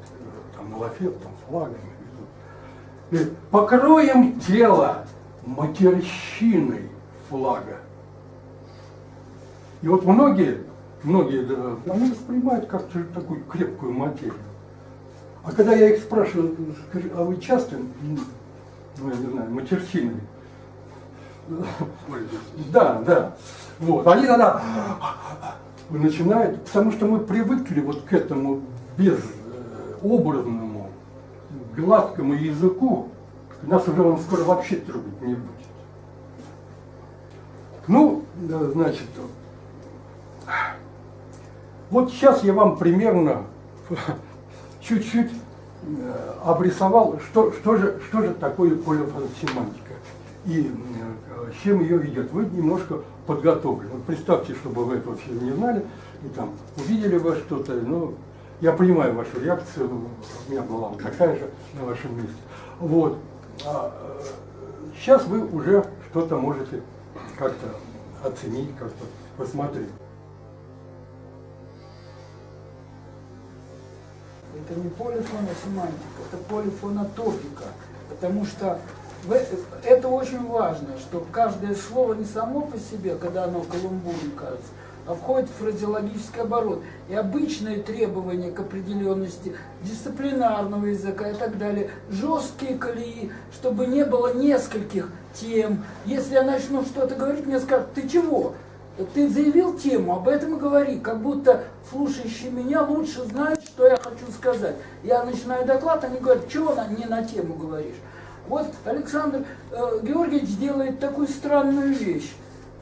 там лафет, там флагом. И покроем тело матерщиной флага. И вот многие, многие, да, они воспринимают как такую крепкую материю. А когда я их спрашиваю, а вы часто, ну, я не знаю, матерщиной? Да, да. Вот. Они тогда начинают, потому что мы привыкли вот к этому безобразному, гладкому языку, нас уже он скоро вообще трогать не будет. Ну, значит, вот сейчас я вам примерно *laughs* чуть-чуть э, обрисовал, что, что, же, что же такое полифоносемантика и э, с чем ее ведет. Вы немножко подготовлены. Представьте, чтобы вы это вообще не знали, и там увидели вы что-то, ну, я понимаю вашу реакцию, у меня была такая же на вашем месте. Вот. А, сейчас вы уже что-то можете как-то оценить, как-то посмотреть. Это не полифоносемантика, это полифонотопика, потому что это очень важно, что каждое слово не само по себе, когда оно каламбуром кажется, а входит в фразеологический оборот. И обычные требования к определенности дисциплинарного языка и так далее, жесткие колеи, чтобы не было нескольких тем. Если я начну что-то говорить, мне скажут, ты чего? Ты заявил тему, об этом и говори, как будто слушающий меня лучше знает, что я хочу сказать. Я начинаю доклад, они говорят, чего не на тему говоришь? Вот Александр э, Георгиевич делает такую странную вещь,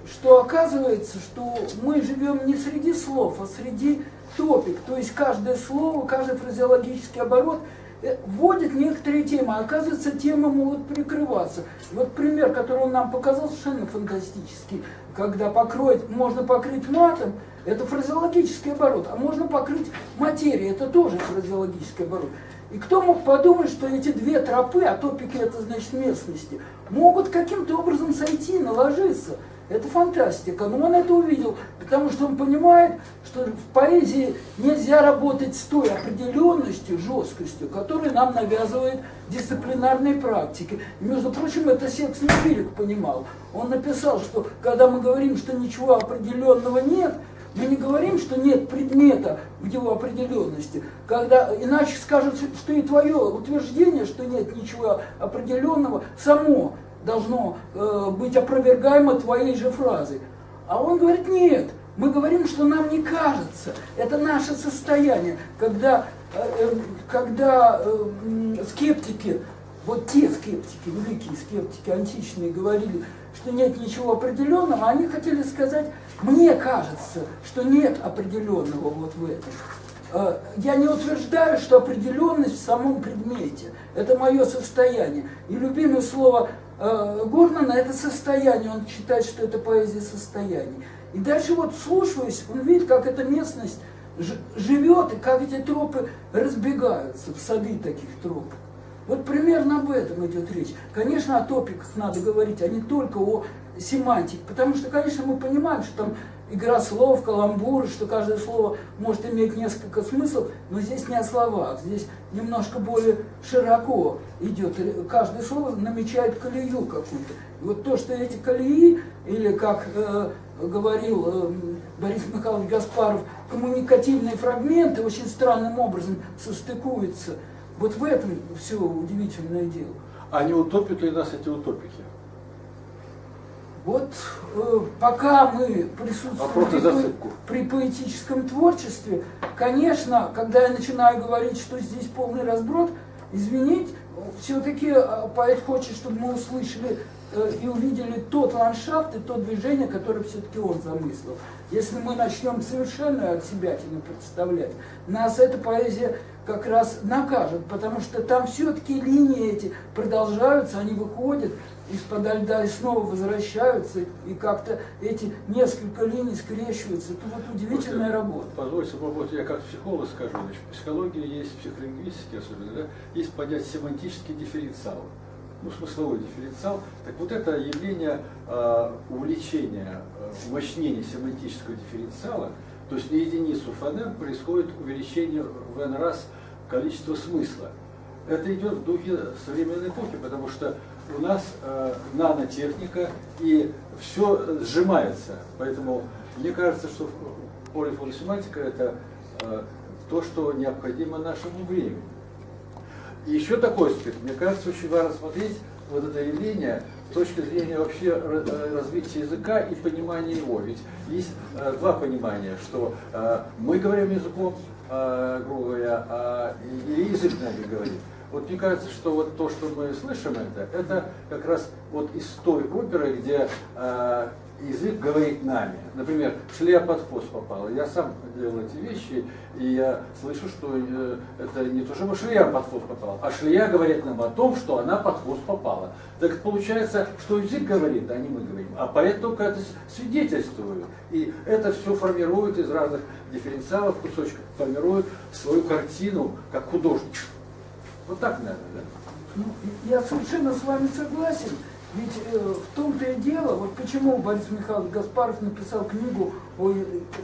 что оказывается, что мы живем не среди слов, а среди топик. То есть каждое слово, каждый фразеологический оборот э, вводит некоторые темы, а оказывается, темы могут прикрываться. Вот пример, который он нам показал, совершенно фантастический. Когда покроет, можно покрыть матом, это фразеологический оборот, а можно покрыть материей, это тоже фразеологический оборот. И кто мог подумать, что эти две тропы, а топики это значит местности, могут каким-то образом сойти, наложиться. Это фантастика. Но он это увидел, потому что он понимает, что в поэзии нельзя работать с той определенностью, жесткостью, которую нам навязывает дисциплинарные практики. И, между прочим, это Секс Нефилик понимал. Он написал, что когда мы говорим, что ничего определенного нет, мы не говорим, что нет предмета в его определенности, когда иначе скажут, что и твое утверждение, что нет ничего определенного, само должно э, быть опровергаемо твоей же фразой. А он говорит, нет, мы говорим, что нам не кажется. Это наше состояние, когда, э, э когда скептики, вот те скептики, великие скептики античные, говорили, что нет ничего определенного, они хотели сказать, мне кажется, что нет определенного вот в этом. Я не утверждаю, что определенность в самом предмете. Это мое состояние. И любимое слово Горнана – это состояние. Он считает, что это поэзия состояний. И дальше вот слушаясь, он видит, как эта местность живет, и как эти тропы разбегаются в сады таких троп. Вот примерно об этом идет речь. Конечно, о топиках надо говорить, а не только о семантике. Потому что, конечно, мы понимаем, что там игра слов, каламбуры, что каждое слово может иметь несколько смыслов, но здесь не о словах, здесь немножко более широко идет. Каждое слово намечает колею какую-то. Вот то, что эти колеи, или как э, говорил э, Борис Михайлович Гаспаров, коммуникативные фрагменты очень странным образом состыкуются. Вот в этом все удивительное дело. А не утопят ли нас эти утопики? Вот э, пока мы присутствуем при, при поэтическом творчестве, конечно, когда я начинаю говорить, что здесь полный разброд, извинить, все-таки поэт хочет, чтобы мы услышали э, и увидели тот ландшафт и то движение, которое все-таки он замыслил. Если мы начнем совершенно от себя представлять, нас эта поэзия как раз накажет, потому что там все-таки линии эти продолжаются, они выходят, из-под льда и снова возвращаются, и как-то эти несколько линий скрещиваются. Это вот удивительная работа. Позвольте, вот я как психолог скажу, значит, в психологии есть, в психолингвистике особенно, да, есть понятие семантический дифференциал, ну, смысловой дифференциал. Так вот это явление э, увеличения, э, умощнения семантического дифференциала, то есть на единицу фонем происходит увеличение в n раз количества смысла. Это идет в духе современной эпохи, потому что у нас э, нанотехника и все сжимается. Поэтому мне кажется, что полифоносемантика это э, то, что необходимо нашему времени. И еще такой аспект. Мне кажется, очень важно смотреть вот это явление с точки зрения вообще э, развития языка и понимания его. Ведь есть э, два понимания, что э, мы говорим языком, э, грубо говоря, а, язык нами говорит. Вот мне кажется, что вот то, что мы слышим это, это как раз вот из той оперы, где э, язык говорит нами. Например, шлея под хвост попала. Я сам делал эти вещи, и я слышу, что э, это не то, чтобы шлея под хвост попала, а шлея говорит нам о том, что она под хвост попала. Так получается, что язык говорит, а не мы говорим. А поэт только это свидетельствует. И это все формирует из разных дифференциалов, кусочков, формирует свою картину, как художник. Вот так, наверное, да? Ну, я совершенно с вами согласен. Ведь э, в том-то и дело, вот почему Борис Михайлович Гаспаров написал книгу о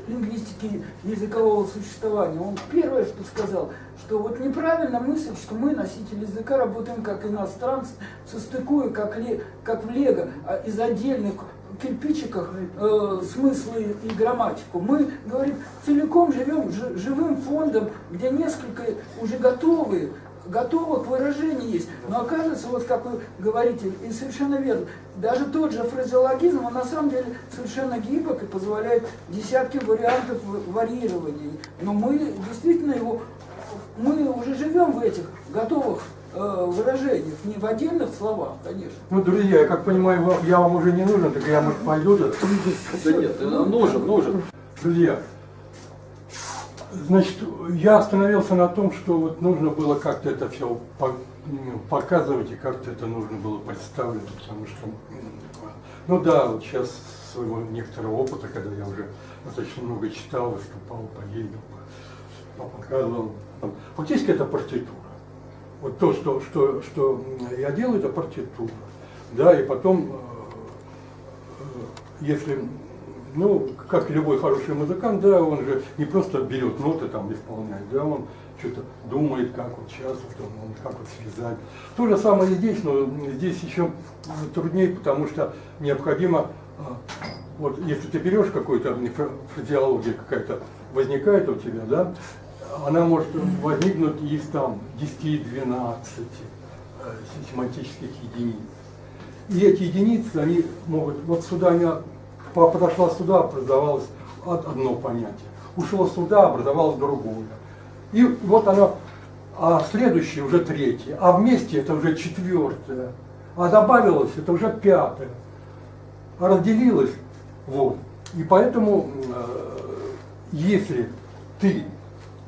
лингвистике языкового существования. Он первое, что сказал, что вот неправильно мысль, что мы, носители языка, работаем как иностранцы, состыкуя, как, ле, как в Лего, а из отдельных кирпичиках э, смыслы и грамматику. Мы, говорим, целиком живем живым фондом, где несколько уже готовые готово к выражению есть. Но оказывается, вот как вы говорите, и совершенно верно, даже тот же фразеологизм, он на самом деле совершенно гибок и позволяет десятки вариантов варьирования. Но мы действительно его, мы уже живем в этих готовых э, выражениях, не в отдельных словах, конечно. Ну, друзья, я как понимаю, я вам уже не нужен, так я, может, пойду? Да нет, нужен, нужен. Друзья, Значит, я остановился на том, что вот нужно было как-то это все показывать и как-то это нужно было представлять, потому что, ну да, вот сейчас своего некоторого опыта, когда я уже достаточно много читал, выступал, поездил, показывал. Фактически это партитура. Вот то, что, что, что я делаю, это партитура. Да, и потом, э, э, если ну, как любой хороший музыкант, да, он же не просто берет ноты там исполняет, да, он что-то думает, как вот сейчас, вот он, как вот связать. То же самое и здесь, но здесь еще труднее, потому что необходимо, а, вот если ты берешь какую-то фразеология какая-то возникает у тебя, да, она может возникнуть из там 10-12 э, семантических единиц. И эти единицы, они могут, вот сюда они подошла сюда, образовалось одно понятие. Ушла сюда, образовалось другое. И вот она, а следующее уже третье, а вместе это уже четвертое, а добавилось это уже пятое, а разделилось, вот. И поэтому, э, если ты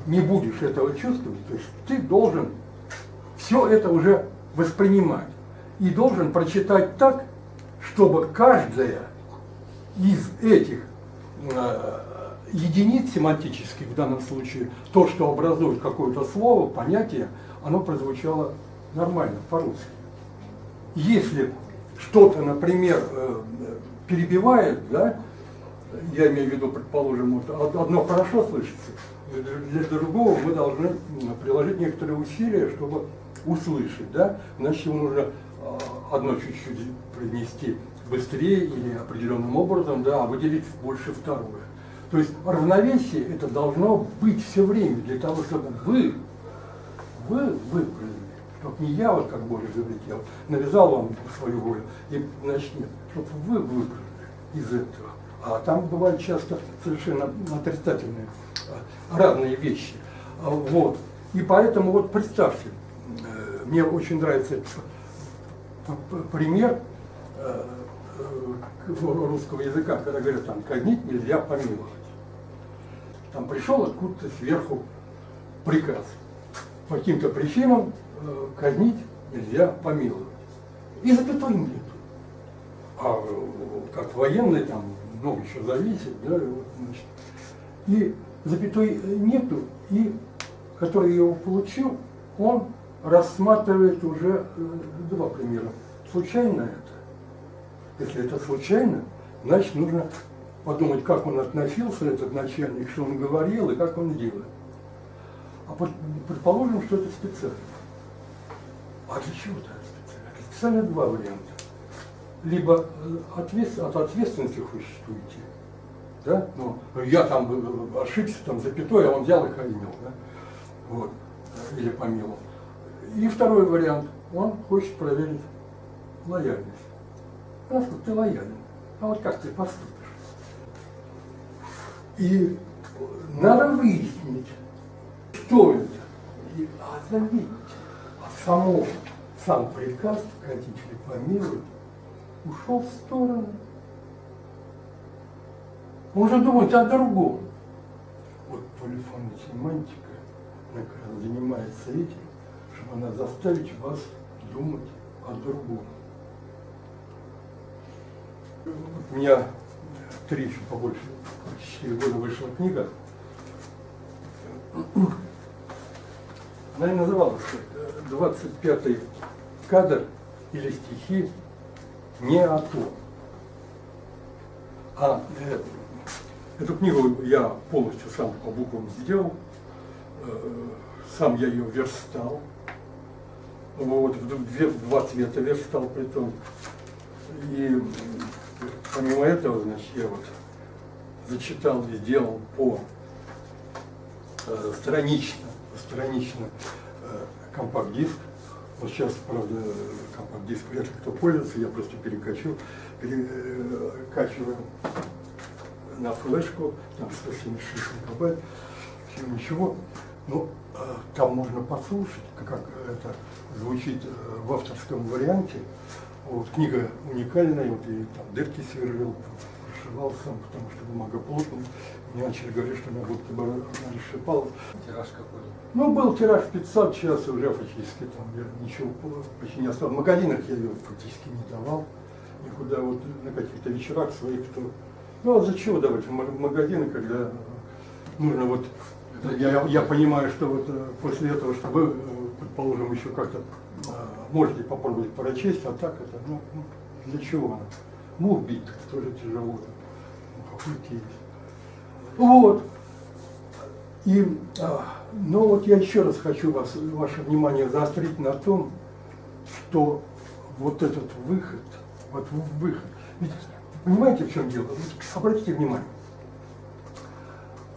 не будешь этого чувствовать, то есть ты должен все это уже воспринимать и должен прочитать так, чтобы каждая из этих э, единиц семантических, в данном случае, то, что образует какое-то слово, понятие, оно прозвучало нормально, по-русски. Если что-то, например, э, перебивает, да, я имею в виду, предположим, вот одно хорошо слышится, для другого мы должны приложить некоторые усилия, чтобы услышать, да, значит ему нужно а, одно чуть-чуть принести быстрее или определенным образом, да, а выделить больше второе. То есть равновесие это должно быть все время для того, чтобы вы, вы выправили. Чтобы не я, вот как Боря говорит, я навязал вам свою волю, и, значит, нет, чтобы вы выправили из этого. А там бывают часто совершенно отрицательные, а, разные вещи. А, вот. И поэтому вот представьте, э, мне очень нравится этот пример э, э, русского языка, когда говорят, там, казнить нельзя помиловать. Там пришел откуда-то сверху приказ. По каким-то причинам казнить нельзя помиловать. И запятой нету. А как военный там много еще зависит, да, вот, значит. И запятой нету, и который его получил, он рассматривает уже э, два примера. Случайно это? Если это случайно, значит нужно подумать, как он относился, этот начальник, что он говорил и как он делает. А предположим, что это специально. А для чего это специально? Специально два варианта либо э, ответ, от ответственности хочешь уйти, да, ну, я там э, ошибся, там запятой, а он взял и охранил, да, вот, или помиловал. И второй вариант, он хочет проверить лояльность. Насколько ты лоялен, а вот как ты поступишь. И надо выяснить, что это, и отловить. А само, сам приказ, родители помилуют, ушел в сторону. Он уже думает о другом. Вот полифонная семантика, как раз занимается этим, чтобы она заставить вас думать о другом. У меня три еще побольше, четыре года вышла книга. Она и называлась 25-й кадр или стихи не о том. А э, эту книгу я полностью сам по буквам сделал, э, сам я ее верстал, вот, в, две, в два цвета верстал при том. И помимо этого, значит, я вот зачитал и сделал по э, странично, странично э, компакт-диск вот сейчас, правда, компакт-диск вряд ли кто пользуется, я просто перекачу, перекачиваю на флешку, там 176 мегабайт, все ничего. Ну, а, там можно послушать, как это звучит э, в авторском варианте. Вот, книга уникальная, вот и там дырки сверлил, прошивал сам, потому что бумага плотная. Мне начали говорить, что она будто бы расшипала. Тираж какой? Ну, был тираж 500, сейчас уже фактически там я ничего почти не осталось. В магазинах я ее фактически не давал никуда, вот на каких-то вечерах своих, кто... Ну, а зачем давать в магазины, когда нужно вот... Я, я понимаю, что вот э, после этого, что вы, э, предположим, еще как-то можете попробовать прочесть, а так это, ну, ну для чего она? Мух бить тоже тяжело. Ну, какой есть. Вот. И, а, но вот я еще раз хочу вас, ваше внимание заострить на том, что вот этот выход, вот выход, ведь понимаете, в чем дело? Обратите внимание,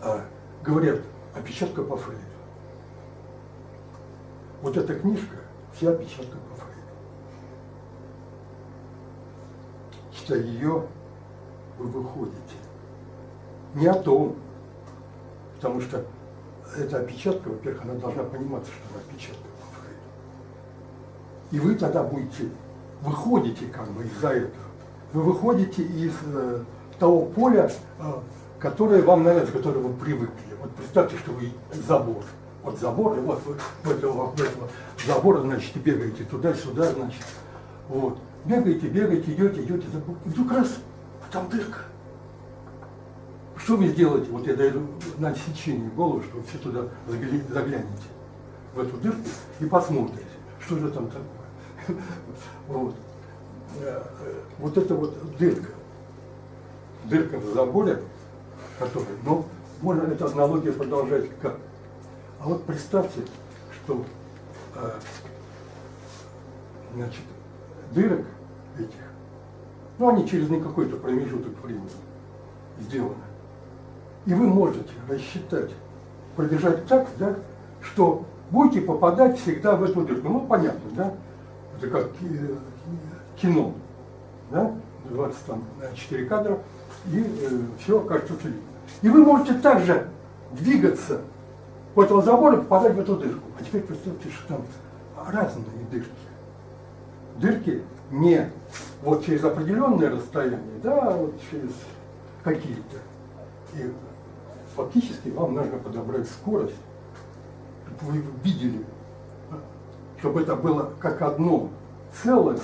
а, говорят, опечатка по Фрейду. Вот эта книжка, вся опечатка по Фрейду. Читая ее, вы выходите. Не о том, потому что эта опечатка, во-первых, она должна пониматься, что она опечатка по Фрейду. И вы тогда будете, выходите как бы из-за этого. Вы выходите из э, того поля, э, которое вам нравится, к которому вы привыкли. Вот представьте, что вы забор. Вот забор, и вот вы этого, этого забора, значит, бегаете туда-сюда, значит. Вот. Бегаете, бегаете, идете, идете. И вдруг раз, там дырка. Что вы сделаете? Вот я даю на отсечение голову, что вы все туда заглянете, в эту дырку, и посмотрите, что же там такое. *laughs* Вот. Э, вот это вот дырка. Дырка в заборе, которая, ну, можно эту аналогию продолжать как. А вот представьте, что э, значит, дырок этих, ну, они через не какой-то промежуток времени сделаны. И вы можете рассчитать, пробежать так, да, что будете попадать всегда в эту дырку. Ну, понятно, да? Это как э, кино, да? 24 кадра, и э, все кажется видно. И вы можете также двигаться по этому забору и попадать в эту дырку. А теперь представьте, что там разные дырки. Дырки не вот через определенное расстояние, да, а вот через какие-то. И фактически вам нужно подобрать скорость, чтобы вы видели, чтобы это было как одно целое,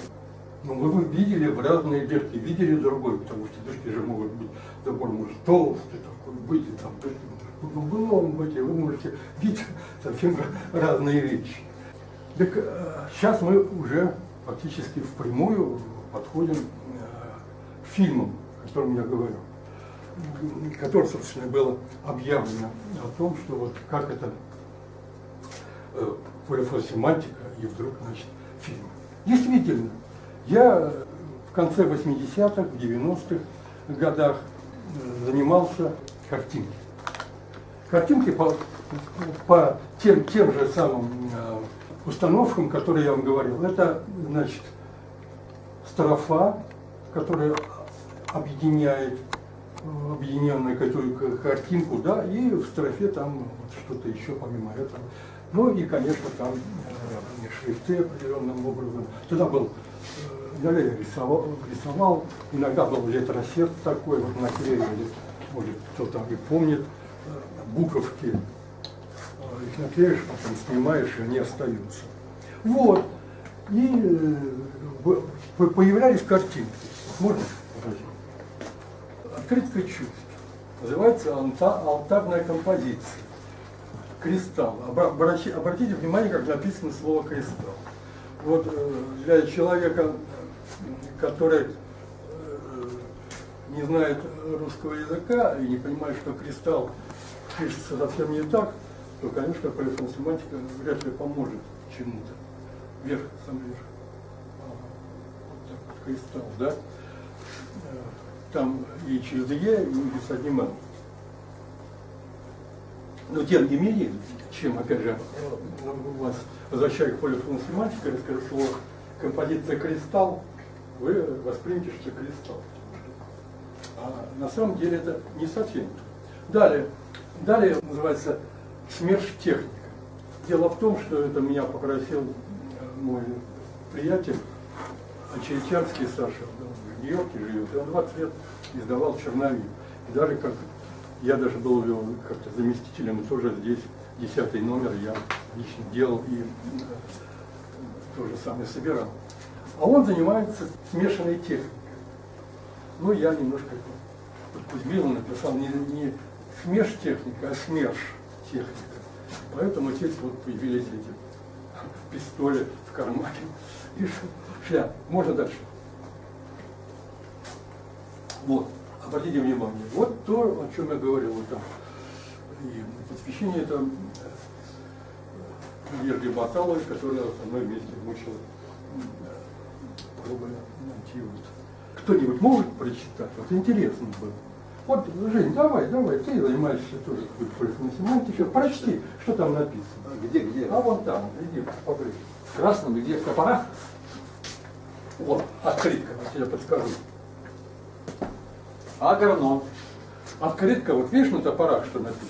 но вы видели в разные дырки, видели другой, потому что дырки же могут быть, забор может толстый такой быть, и там дырки углом быть, и вы можете видеть *laughs* совсем разные вещи. Так сейчас мы уже фактически впрямую подходим к фильмам, о котором я говорю, которое, собственно, было объявлено о том, что вот как это э, полифосемантика и вдруг, значит, фильм. Действительно, я в конце 80-х, 90-х годах э, занимался картинкой. Картинки по, по тем, тем же самым э, установкам, которые я вам говорил. Это, значит, строфа, которая объединяет объединенную какую-то картинку, да, и в строфе там что-то еще помимо этого. Ну и, конечно, там э, шрифты определенным образом. Тогда был, э, я рисовал, рисовал, иногда был летросет такой, вот наклеивали, может кто-то и помнит, буковки, э, их наклеишь, потом снимаешь, и они остаются. Вот. И э, появлялись картинки. Можно? Открытка чувств. Называется алта, алтарная композиция. Кристалл. Обратите внимание, как написано слово кристалл. Вот э, для человека, который э, не знает русского языка и не понимает, что кристалл пишется совсем не так, то, конечно, полифонсемантика вряд ли поможет чему-то вверх, сам вверх. Вот так вот кристалл, да? Э, там и через Е, и с одним Н. Но тем не менее, чем, опять же, вас возвращаю к полифоносемантике, расскажу слово композиция кристалл, вы воспримете, что кристалл. А на самом деле это не совсем. Далее, далее называется смерш техника. Дело в том, что это меня попросил мой приятель, Очеретянский Саша, в Нью-Йорке живет, и он 20 лет издавал черновик. И даже как я даже был как-то заместителем, тоже здесь десятый номер я лично делал и э, то же самое собирал. А он занимается смешанной техникой. Ну, я немножко Кузьмину написал не, не смеш техника, а смерш техника. Поэтому здесь вот появились эти пистоли в кармане и шляп. Можно дальше? Вот, обратите внимание, вот то, о чем я говорил, вот там. И посвящение это Ергли Баталовой, которая со мной вместе мучила пробы найти вот. Кто-нибудь может прочитать? Вот интересно было. Вот, Жень, давай, давай, ты занимаешься тоже полифоносемантикой, прочти, что там написано. Где, где? А вон там, иди поближе. В красном, где в топорах? Вот, открытка, я тебе подскажу. Агроном. Открытка, вот видишь на топорах, что написано?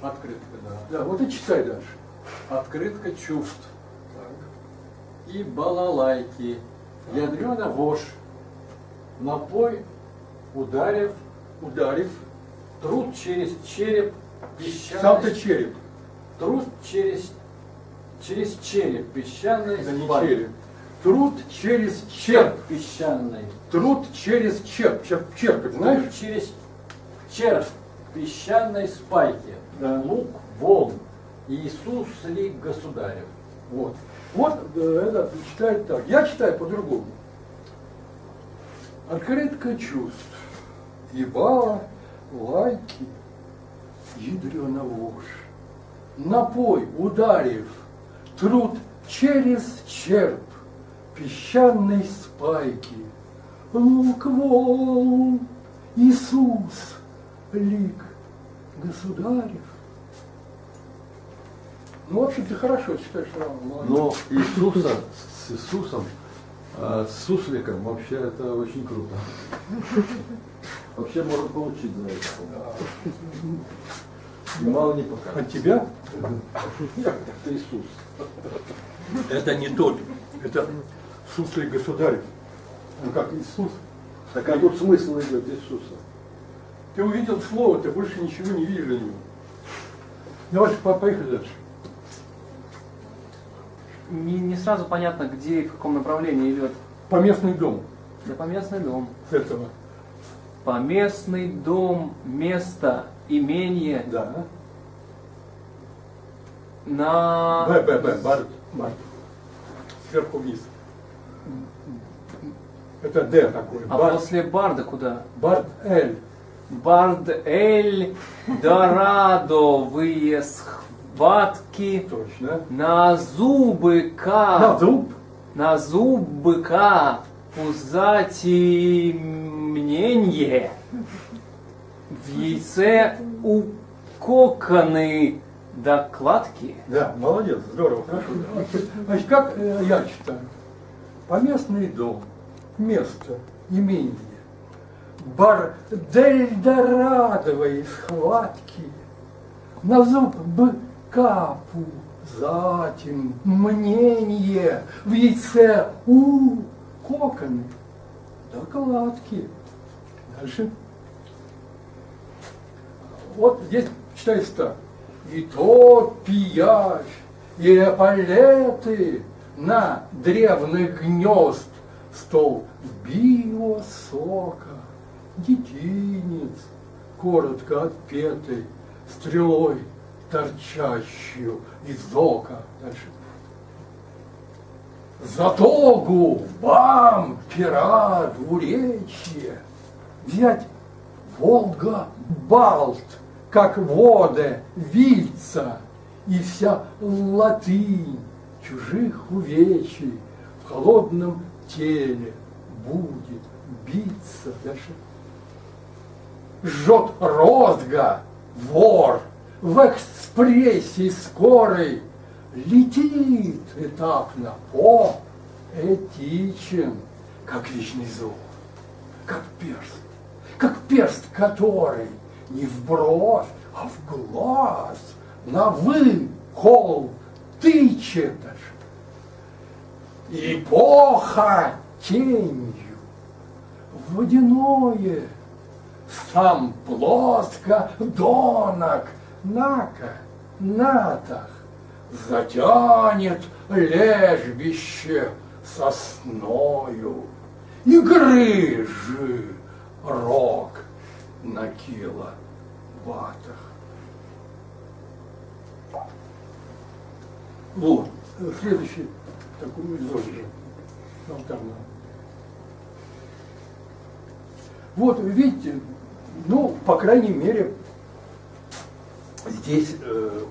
Открытка, да. Да, вот и читай дальше. Открытка чувств. И балалайки. Ядрена вошь. Напой, ударив, Ударив, труд через череп, песчаный... сам-то череп, Труд через, через череп, песчаный да не череп. Труд через черп. Черп песчаный. Труд через черп. Черп, черпать, знаешь? Труд через черп песчаной спайки. Да. Лук волн. Иисус ли государев. Вот. Вот э, это читает так. Я читаю по-другому. Открытка чувств. Ебала, лайки, ядрена вошь. Напой, ударив, труд через черп, песчаной спайки. Лук волн, Иисус, лик государев. Ну, в общем, ты хорошо читаешь роман. Но Иисуса с Иисусом, а с сусликом вообще это очень круто. *laughs* Вообще можно получить за это. И мало не От покажет. тебя Это Иисус. это не тот, это суслик государев. Ну как Иисус. Так а тут смысл идет Иисуса. Ты увидел слово, ты больше ничего не видишь для него. Давайте по- поехали дальше. Не, не сразу понятно, где и в каком направлении идет. Поместный дом Да поместный дом. с этого. Поместный дом, место, имение Да. на... Б, Б, Б, Барт. Барт. Сверху вниз. Это Д такой. А после Барда куда? Барт Эль. Бард Эль Дорадовые схватки Точно. на зубы На К. зуб. На зубы К. Затемнение. В яйце укоканы докладки. Да, молодец, здорово, хорошо. Значит, как э, я читаю? Поместный дом, место, имение, бар Дельдорадовой схватки, на зуб быкапу, затем мнение, в яйце у коконы, докладки. Дальше. Вот здесь читается. И то пияж, и эполеты на древных гнезд стол био сока, детинец, коротко отпетый, стрелой торчащую из ока. Дальше. Затогу, бам, пера, двуречье, взять Волга, Балт, как воды, вильца, и вся латынь чужих увечий в холодном теле будет биться. Дальше. Жжет розга, вор, в экспрессе скорой летит этапно по этичен, как вечный зов, как перст, как перст, который не в бровь, а в глаз, на вы кол тычет. Эпоха тенью, водяное, сам плоско донок, нака, натах, затянет лежбище сосною, и грыжи рог на кило ватах. Вот, следующий такой изложи. Алтарного. Вот, видите, ну, по крайней мере, здесь э,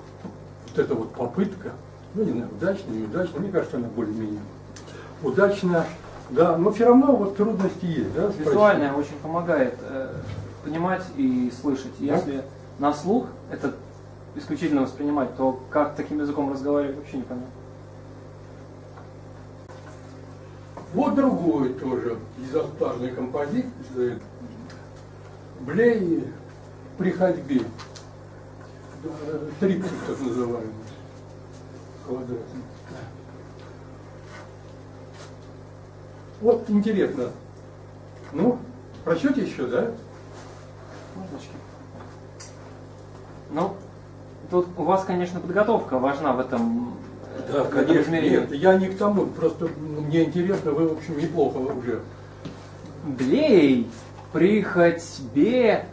вот эта вот попытка, ну, не знаю, удачная, неудачная, мне кажется, она более-менее удачная, да, но все равно вот трудности есть, да, Визуальное очень помогает э, понимать и слышать. Да? Если на слух это исключительно воспринимать, то как таким языком разговаривать вообще непонятно. Вот другой тоже из алтарной композиции. Блей при ходьбе. Триптих так называемый. Квадратный. Вот интересно. Ну, прочете еще, да? Мордочки. Ну, тут у вас, конечно, подготовка важна в этом, э, Да, конечно. Нет, я не к тому, просто мне интересно, вы, в общем, неплохо уже. Блей при ходьбе,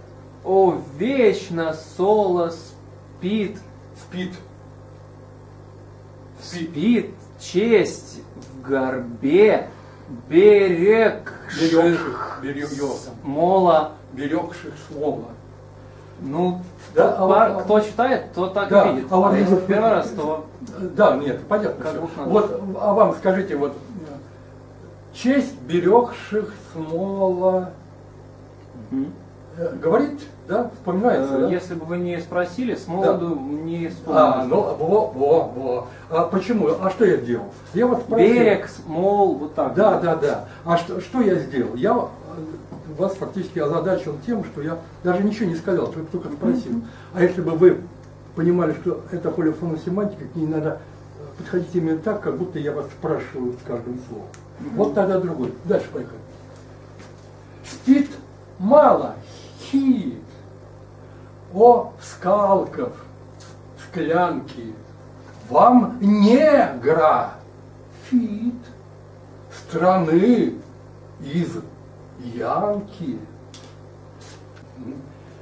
о вечно соло Спит. Спит. спит честь в горбе, берегших Берегших, берег, мола. берегших слова. Ну, Да, а пар- вот- кто читает, то так Да, и видит. а вот А если в первый раз, то Да, нет, понятно. Как надо. Вот, а вам скажите, вот честь берегших смола. Мгм. Э, Говорит, да? Вспоминается, Э, да? Если бы вы не спросили, с молоду не А, вспомнил. ну, во, во, во. А почему? А что я делал? Я вот спросил. Берег, смол, вот так. Да, вот. да, да. А что, что я сделал? Я э, вас фактически озадачил тем, что я даже ничего не сказал, только, только спросил. А если бы вы понимали, что это полифоносемантика, к ней надо подходить именно так, как будто я вас спрашиваю с каждым словом. Вот тогда другой. Дальше поехали. Спит мало, хит. О, скалков, склянки, вам негра, фит. Страны из Янки.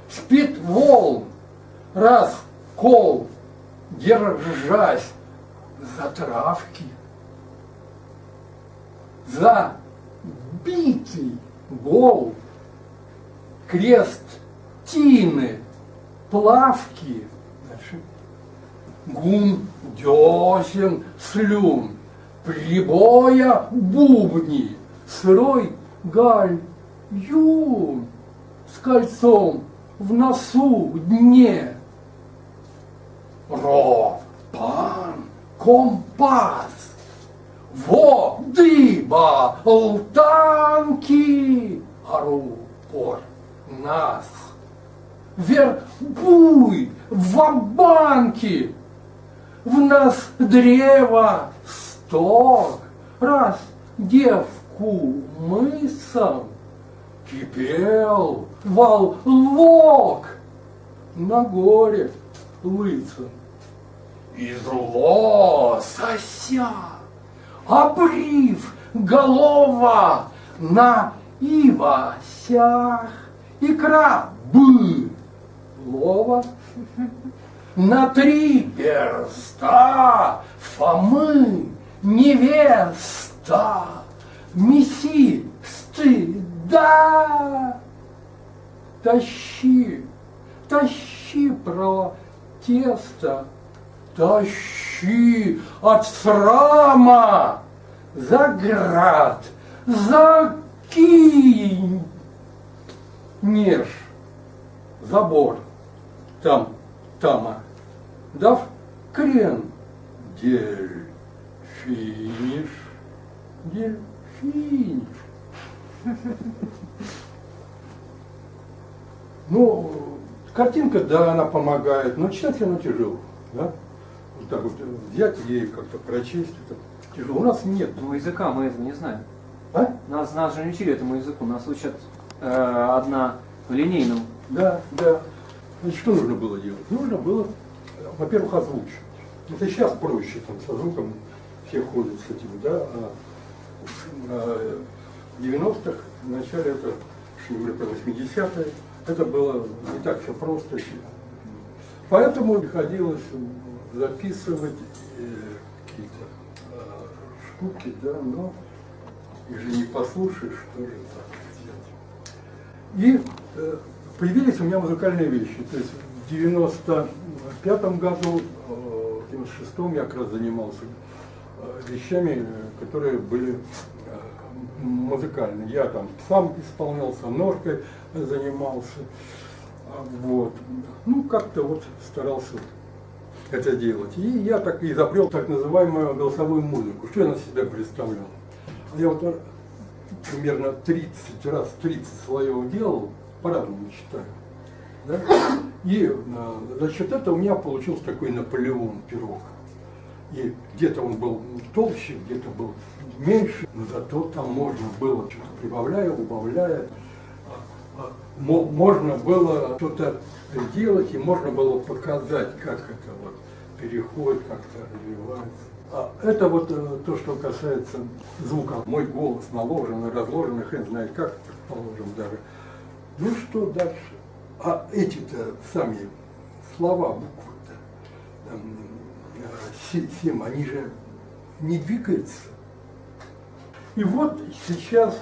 Спит волн, раз кол, держась за травки, за битый гол, крест тины, плавки, дальше, гум десен слюн, прибоя бубни, сырой галь юн, с кольцом в носу дне. Ро, пан, компас, во, дыба, лтанки, ару, пор, нас. Вербуй, в банки, в нас древо сток, раз девку мысом кипел волок на горе лысом. Из лосося, обрив голова на ивасях, икра бы. Лова на три перста Фомы невеста Меси стыда. Тащи, тащи про тесто Тащи от срама. За град, закинь Неж, забор, там, тама, дав крен, дельфиниш, дельфиниш. *laughs* Ну, картинка, да, она помогает, но читать она тяжело, да? Вот так вот взять и как-то прочесть, это тяжело. У нас нет. Ну, языка мы это не знаем. А? Нас, нас же не учили этому языку. Нас учат э, одна в линейном. Да, да. Значит, что нужно было делать? Нужно было, э, во-первых, озвучивать. Это сейчас проще, там, со звуком все ходят с этим, да, а э, в 90-х, в начале это, что говорю про 80-е, это было не так все просто. Поэтому приходилось записывать э, какие-то э, штуки, да, но их же не послушаешь, что же так. И э, появились у меня музыкальные вещи. То есть в 95 году, э, в 96 я как раз занимался э, вещами, которые были музыкальные. Я там сам исполнялся, ножкой занимался. А, Вот. Ну, как-то вот старался это делать. И я так изобрел так называемую голосовую музыку. Что я на себя представлял? Я вот примерно 30 раз 30 слоев делал, по-разному читаю. Да? И э, за счет этого у меня получился такой Наполеон пирог. И где-то он был толще, где-то был меньше, но зато там можно было что-то прибавляя, убавляя. А, а, мо- Можно было что-то делать, и можно было показать, как это вот переходит, как-то развивается. Это вот э, то, что касается звука. Мой голос наложен, разложен, хрен знает как, предположим, даже. Ну что дальше? А эти-то сами слова, буквы-то, э, си- сим, они же не двигаются. И вот сейчас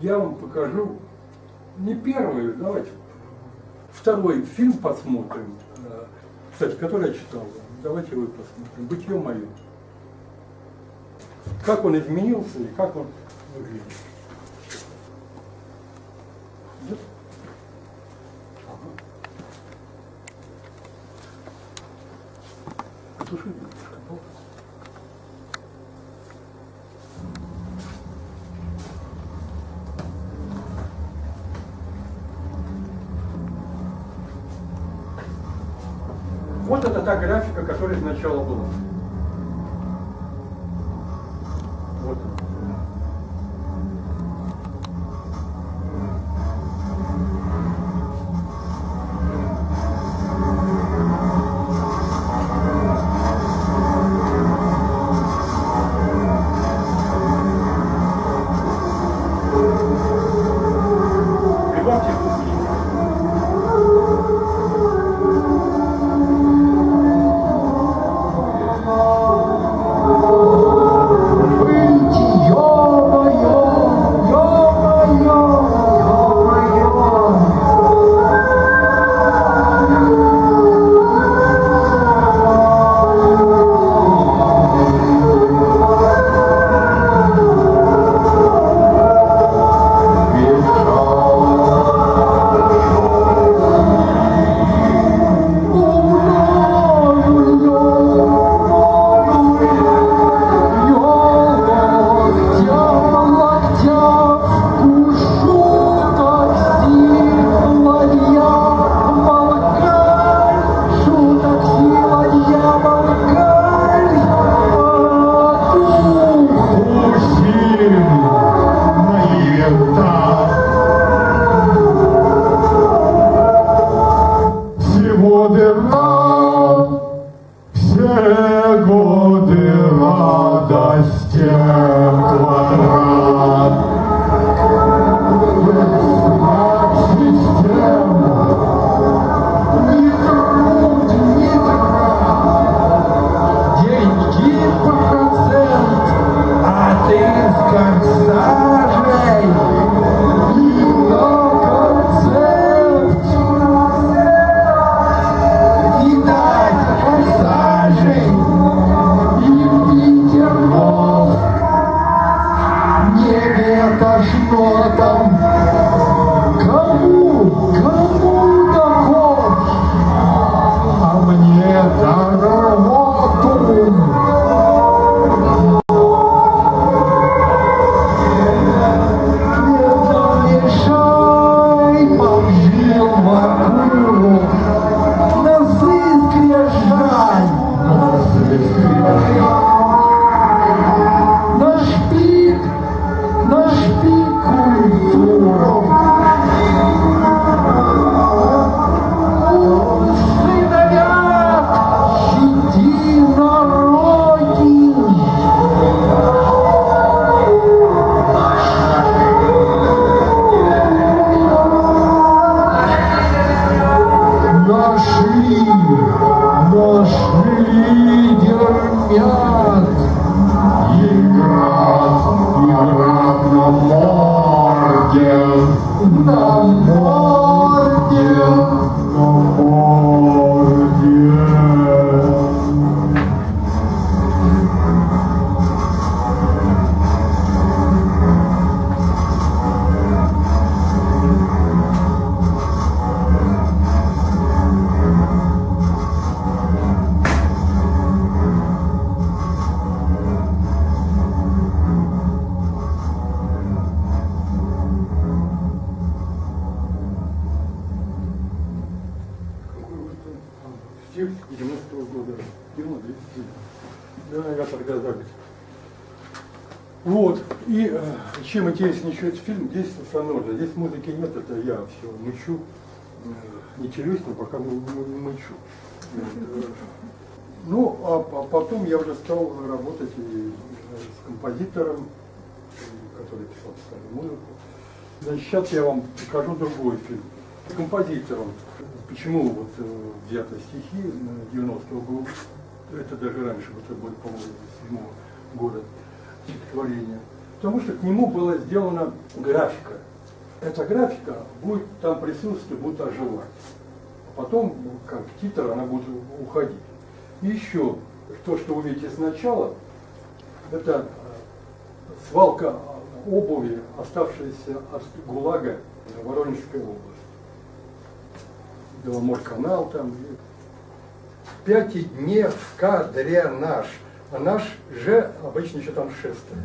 я вам покажу не первый, давайте второй фильм посмотрим, э, кстати, который я читал. Давайте вы посмотрим. Бытие мое. Как он изменился и как он выглядит. Потуши. Вот это та графика, которая сначала была. Ветошно все мычу. Э, не челюстью, пока мы, мы- мычу. Ну, а, потом я уже стал работать э, с композитором, который писал старую музыку. Значит, сейчас я вам покажу другой фильм. Композитором. Почему вот э, взяты стихи э, 90-го года, это даже раньше, вот это будет, по-моему, 7 года стихотворения. Потому что к нему была сделана графика. Эта графика будет там присутствовать, будет оживать. А потом, как титр, она будет уходить. И еще, то, что вы видите сначала, это э, свалка обуви, оставшейся от ГУЛАГа Воронежской области. Беломорканал там. Пяти дней в кадре наш, а наш же обычно еще там шествует.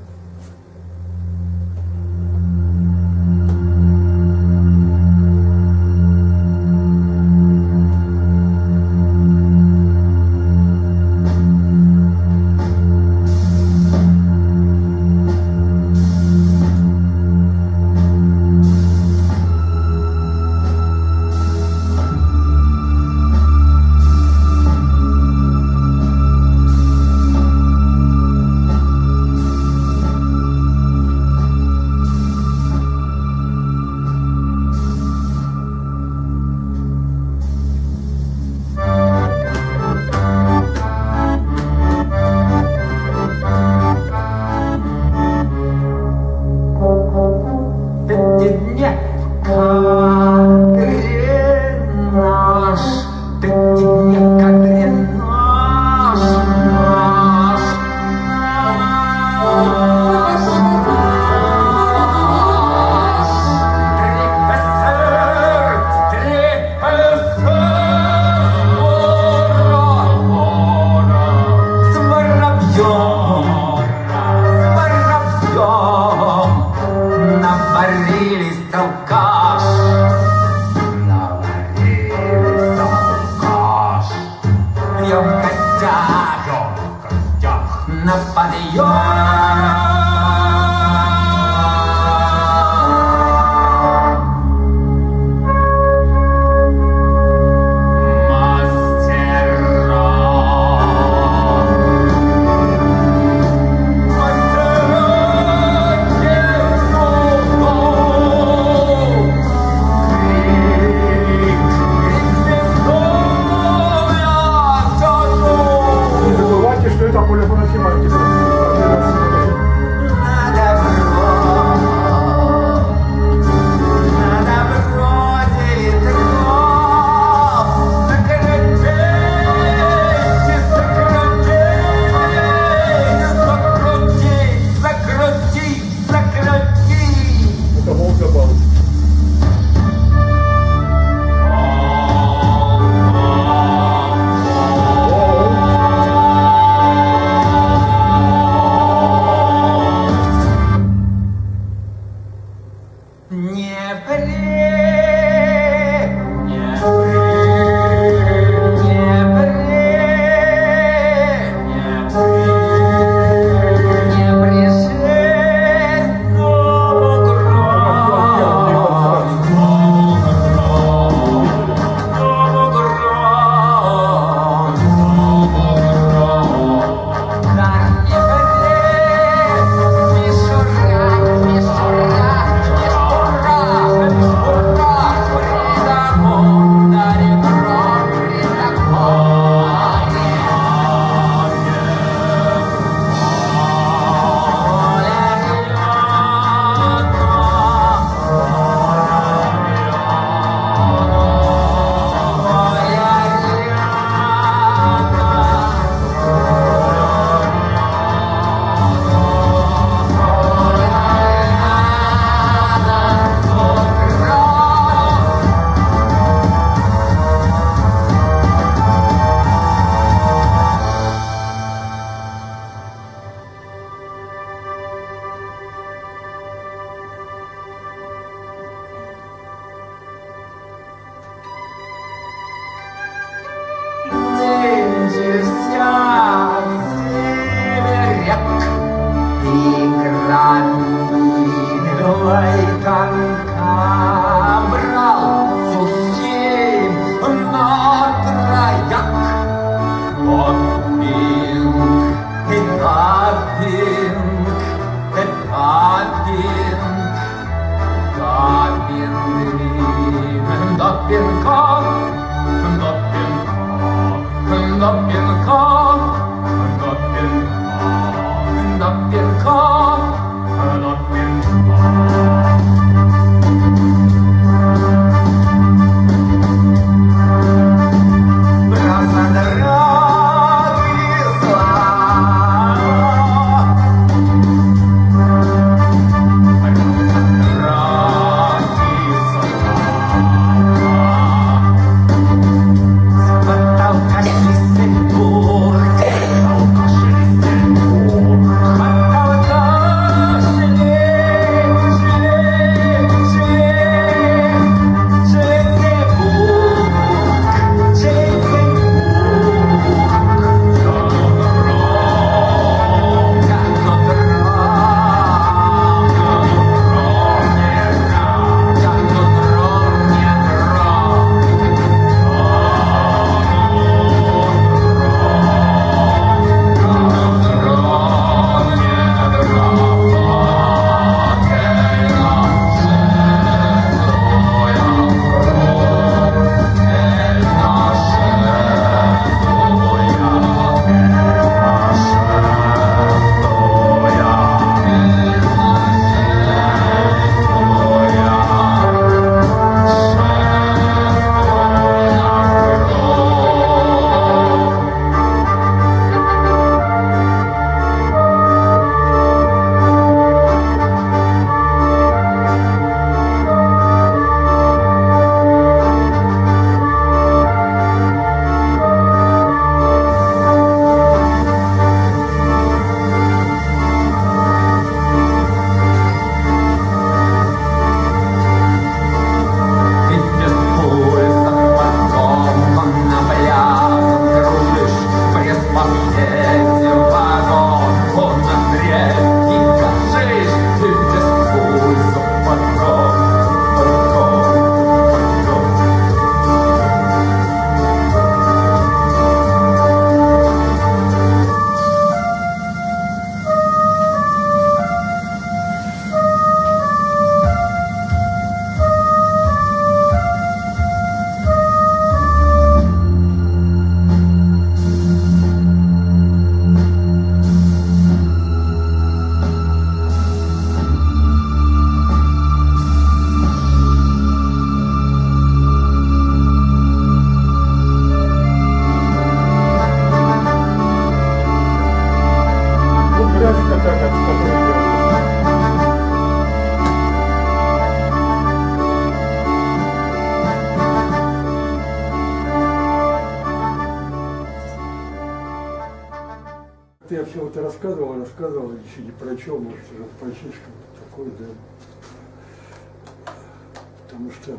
Что,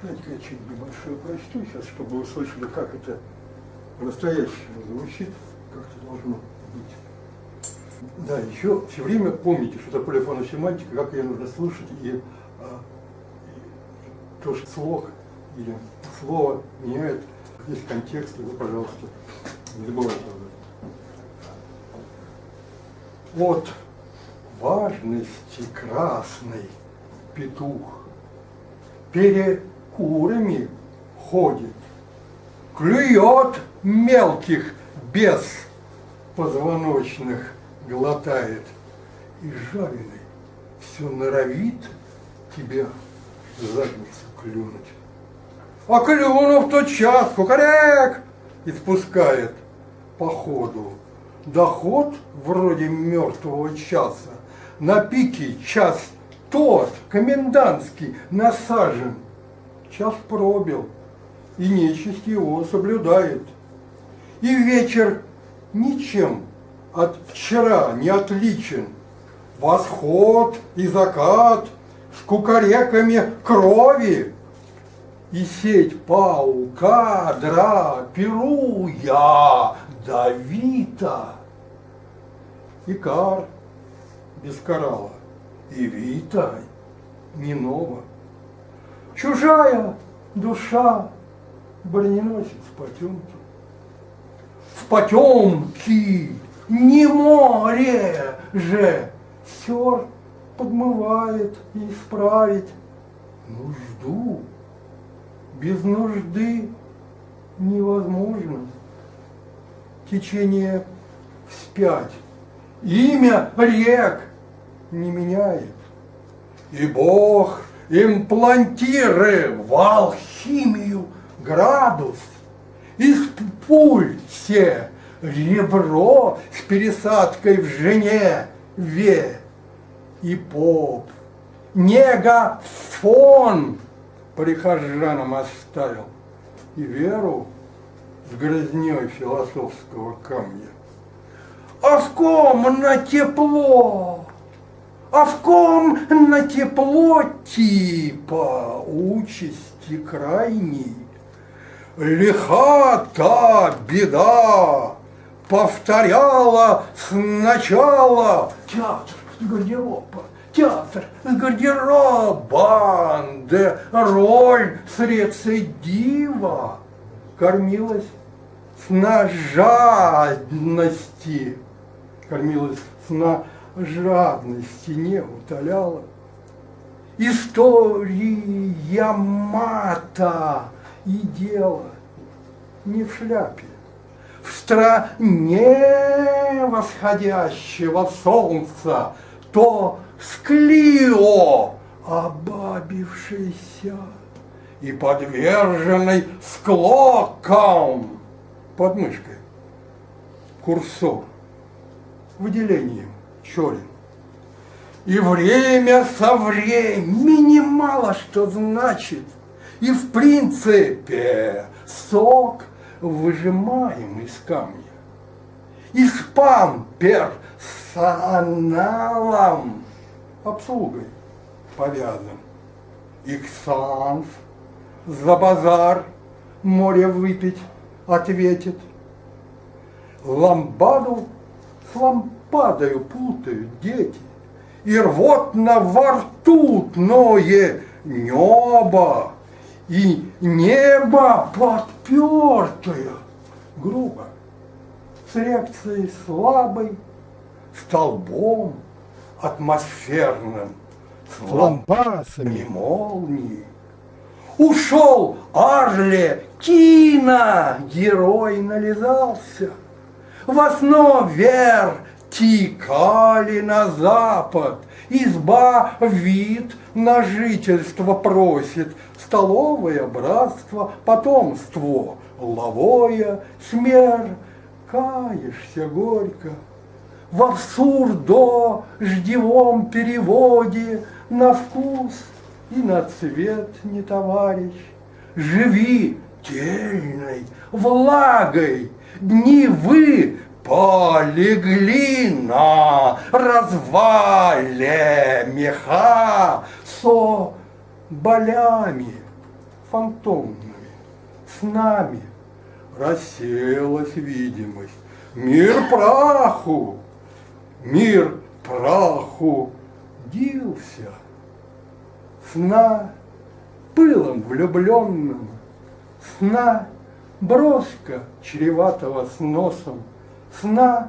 знаете, я чуть небольшое прочту сейчас, чтобы вы услышали, как это по-настоящему звучит, как это должно быть. Да, еще все время помните, что такое фоносемантика, как ее нужно слушать, и, а, и то, что слог или слово меняет, есть контекст, и вы, пожалуйста, не забывайте об этом. От важности красный петух перекурами ходит, клюет мелких без позвоночных глотает и жареный все норовит тебе в задницу клюнуть. А клюнув тот час, кукарек, испускает по ходу. Доход вроде мертвого часа, на пике час тот, комендантский, насажен. Час пробил, и нечисть его соблюдает. И вечер ничем от вчера не отличен. Восход и закат с кукареками крови и сеть паука, дра, пируя, давита. Икар без коралла, и вита не нова. Чужая душа броненосец потемки. В потемки не море же сер подмывает и исправить нужду без нужды невозможно. Течение вспять. Имя рек не меняет. И Бог имплантирует в алхимию градус. Из пуль все ребро с пересадкой в жене ве и поп. Негафон прихожанам оставил и веру с грызней философского камня. А в ком на тепло, а в ком на тепло типа участи крайней. Лиха та беда, повторяла сначала театр гардероба театр с гардеробом, да роль с рецидива кормилась с нажадности, кормилась с нажадности, не утоляла. История мата и дело не в шляпе, в стране восходящего солнца, то склио, обабившийся и подверженный склокам под мышкой. Курсор выделением черен. И время со времени мало что значит. И в принципе сок выжимаем из камня. И спам персоналом обслугой повязан. Иксанс за базар море выпить ответит. Ламбаду с лампадою путают дети, И рвотно во рту ное небо, И небо подпертое, грубо, С реакцией слабой, столбом, атмосферным, с лампасами молнии. Ушел Арле Кина, герой нализался. В основе тикали на запад, Изба вид на жительство просит, Столовое братство, потомство, Ловое, смер, каешься горько в абсурдо-ждевом переводе. На вкус и на цвет не товарищ. Живи тельной, влагой, дни вы полегли на развале меха со болями фантомными, с нами рассеялась видимость. Мир праху, мир праху дился, сна пылом влюбленным, сна броска чреватого с носом, сна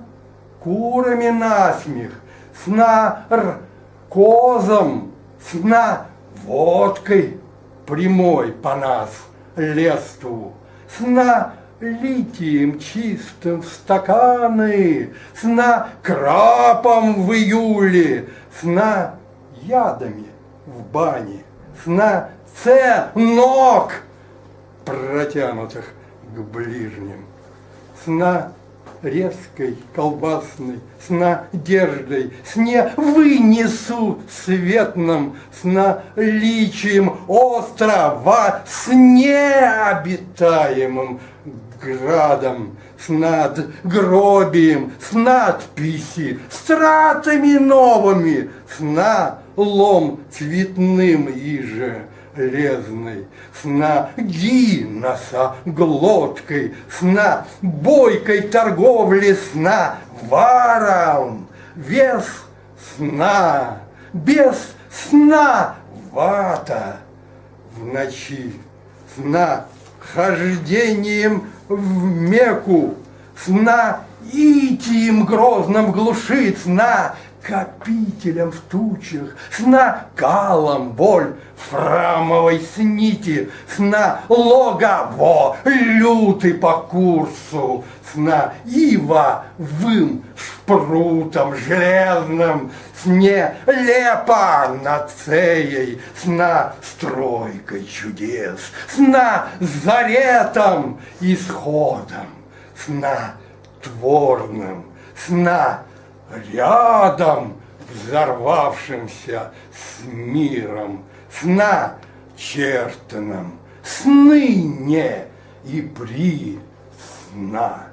курами насмех, сна р козом, сна водкой прямой по нас леству, сна литием чистым в стаканы, сна крапом в июле, сна ядами в бане, сна це ног протянутых к ближним, сна резкой, колбасной, с надеждой, с не вынесу светным, с наличием острова, с необитаемым градом, с надгробием, с надписи, стратами новыми, с налом цветным иже лезной, сна гиноса глоткой, сна бойкой торговли, сна варом, вес сна, без сна вата. В ночи, сна хождением в Мекку, сна итием грозным глушит, сна копителем в тучах, сна калом боль фрамовой снити, сна логово лютый по курсу, сна ива вым шпрутом железным, сне лепа над цеей, сна стройкой чудес, сна заретом исходом, сна творным, сна рядом взорвавшимся с миром, сна чертаном, сны не и при сна.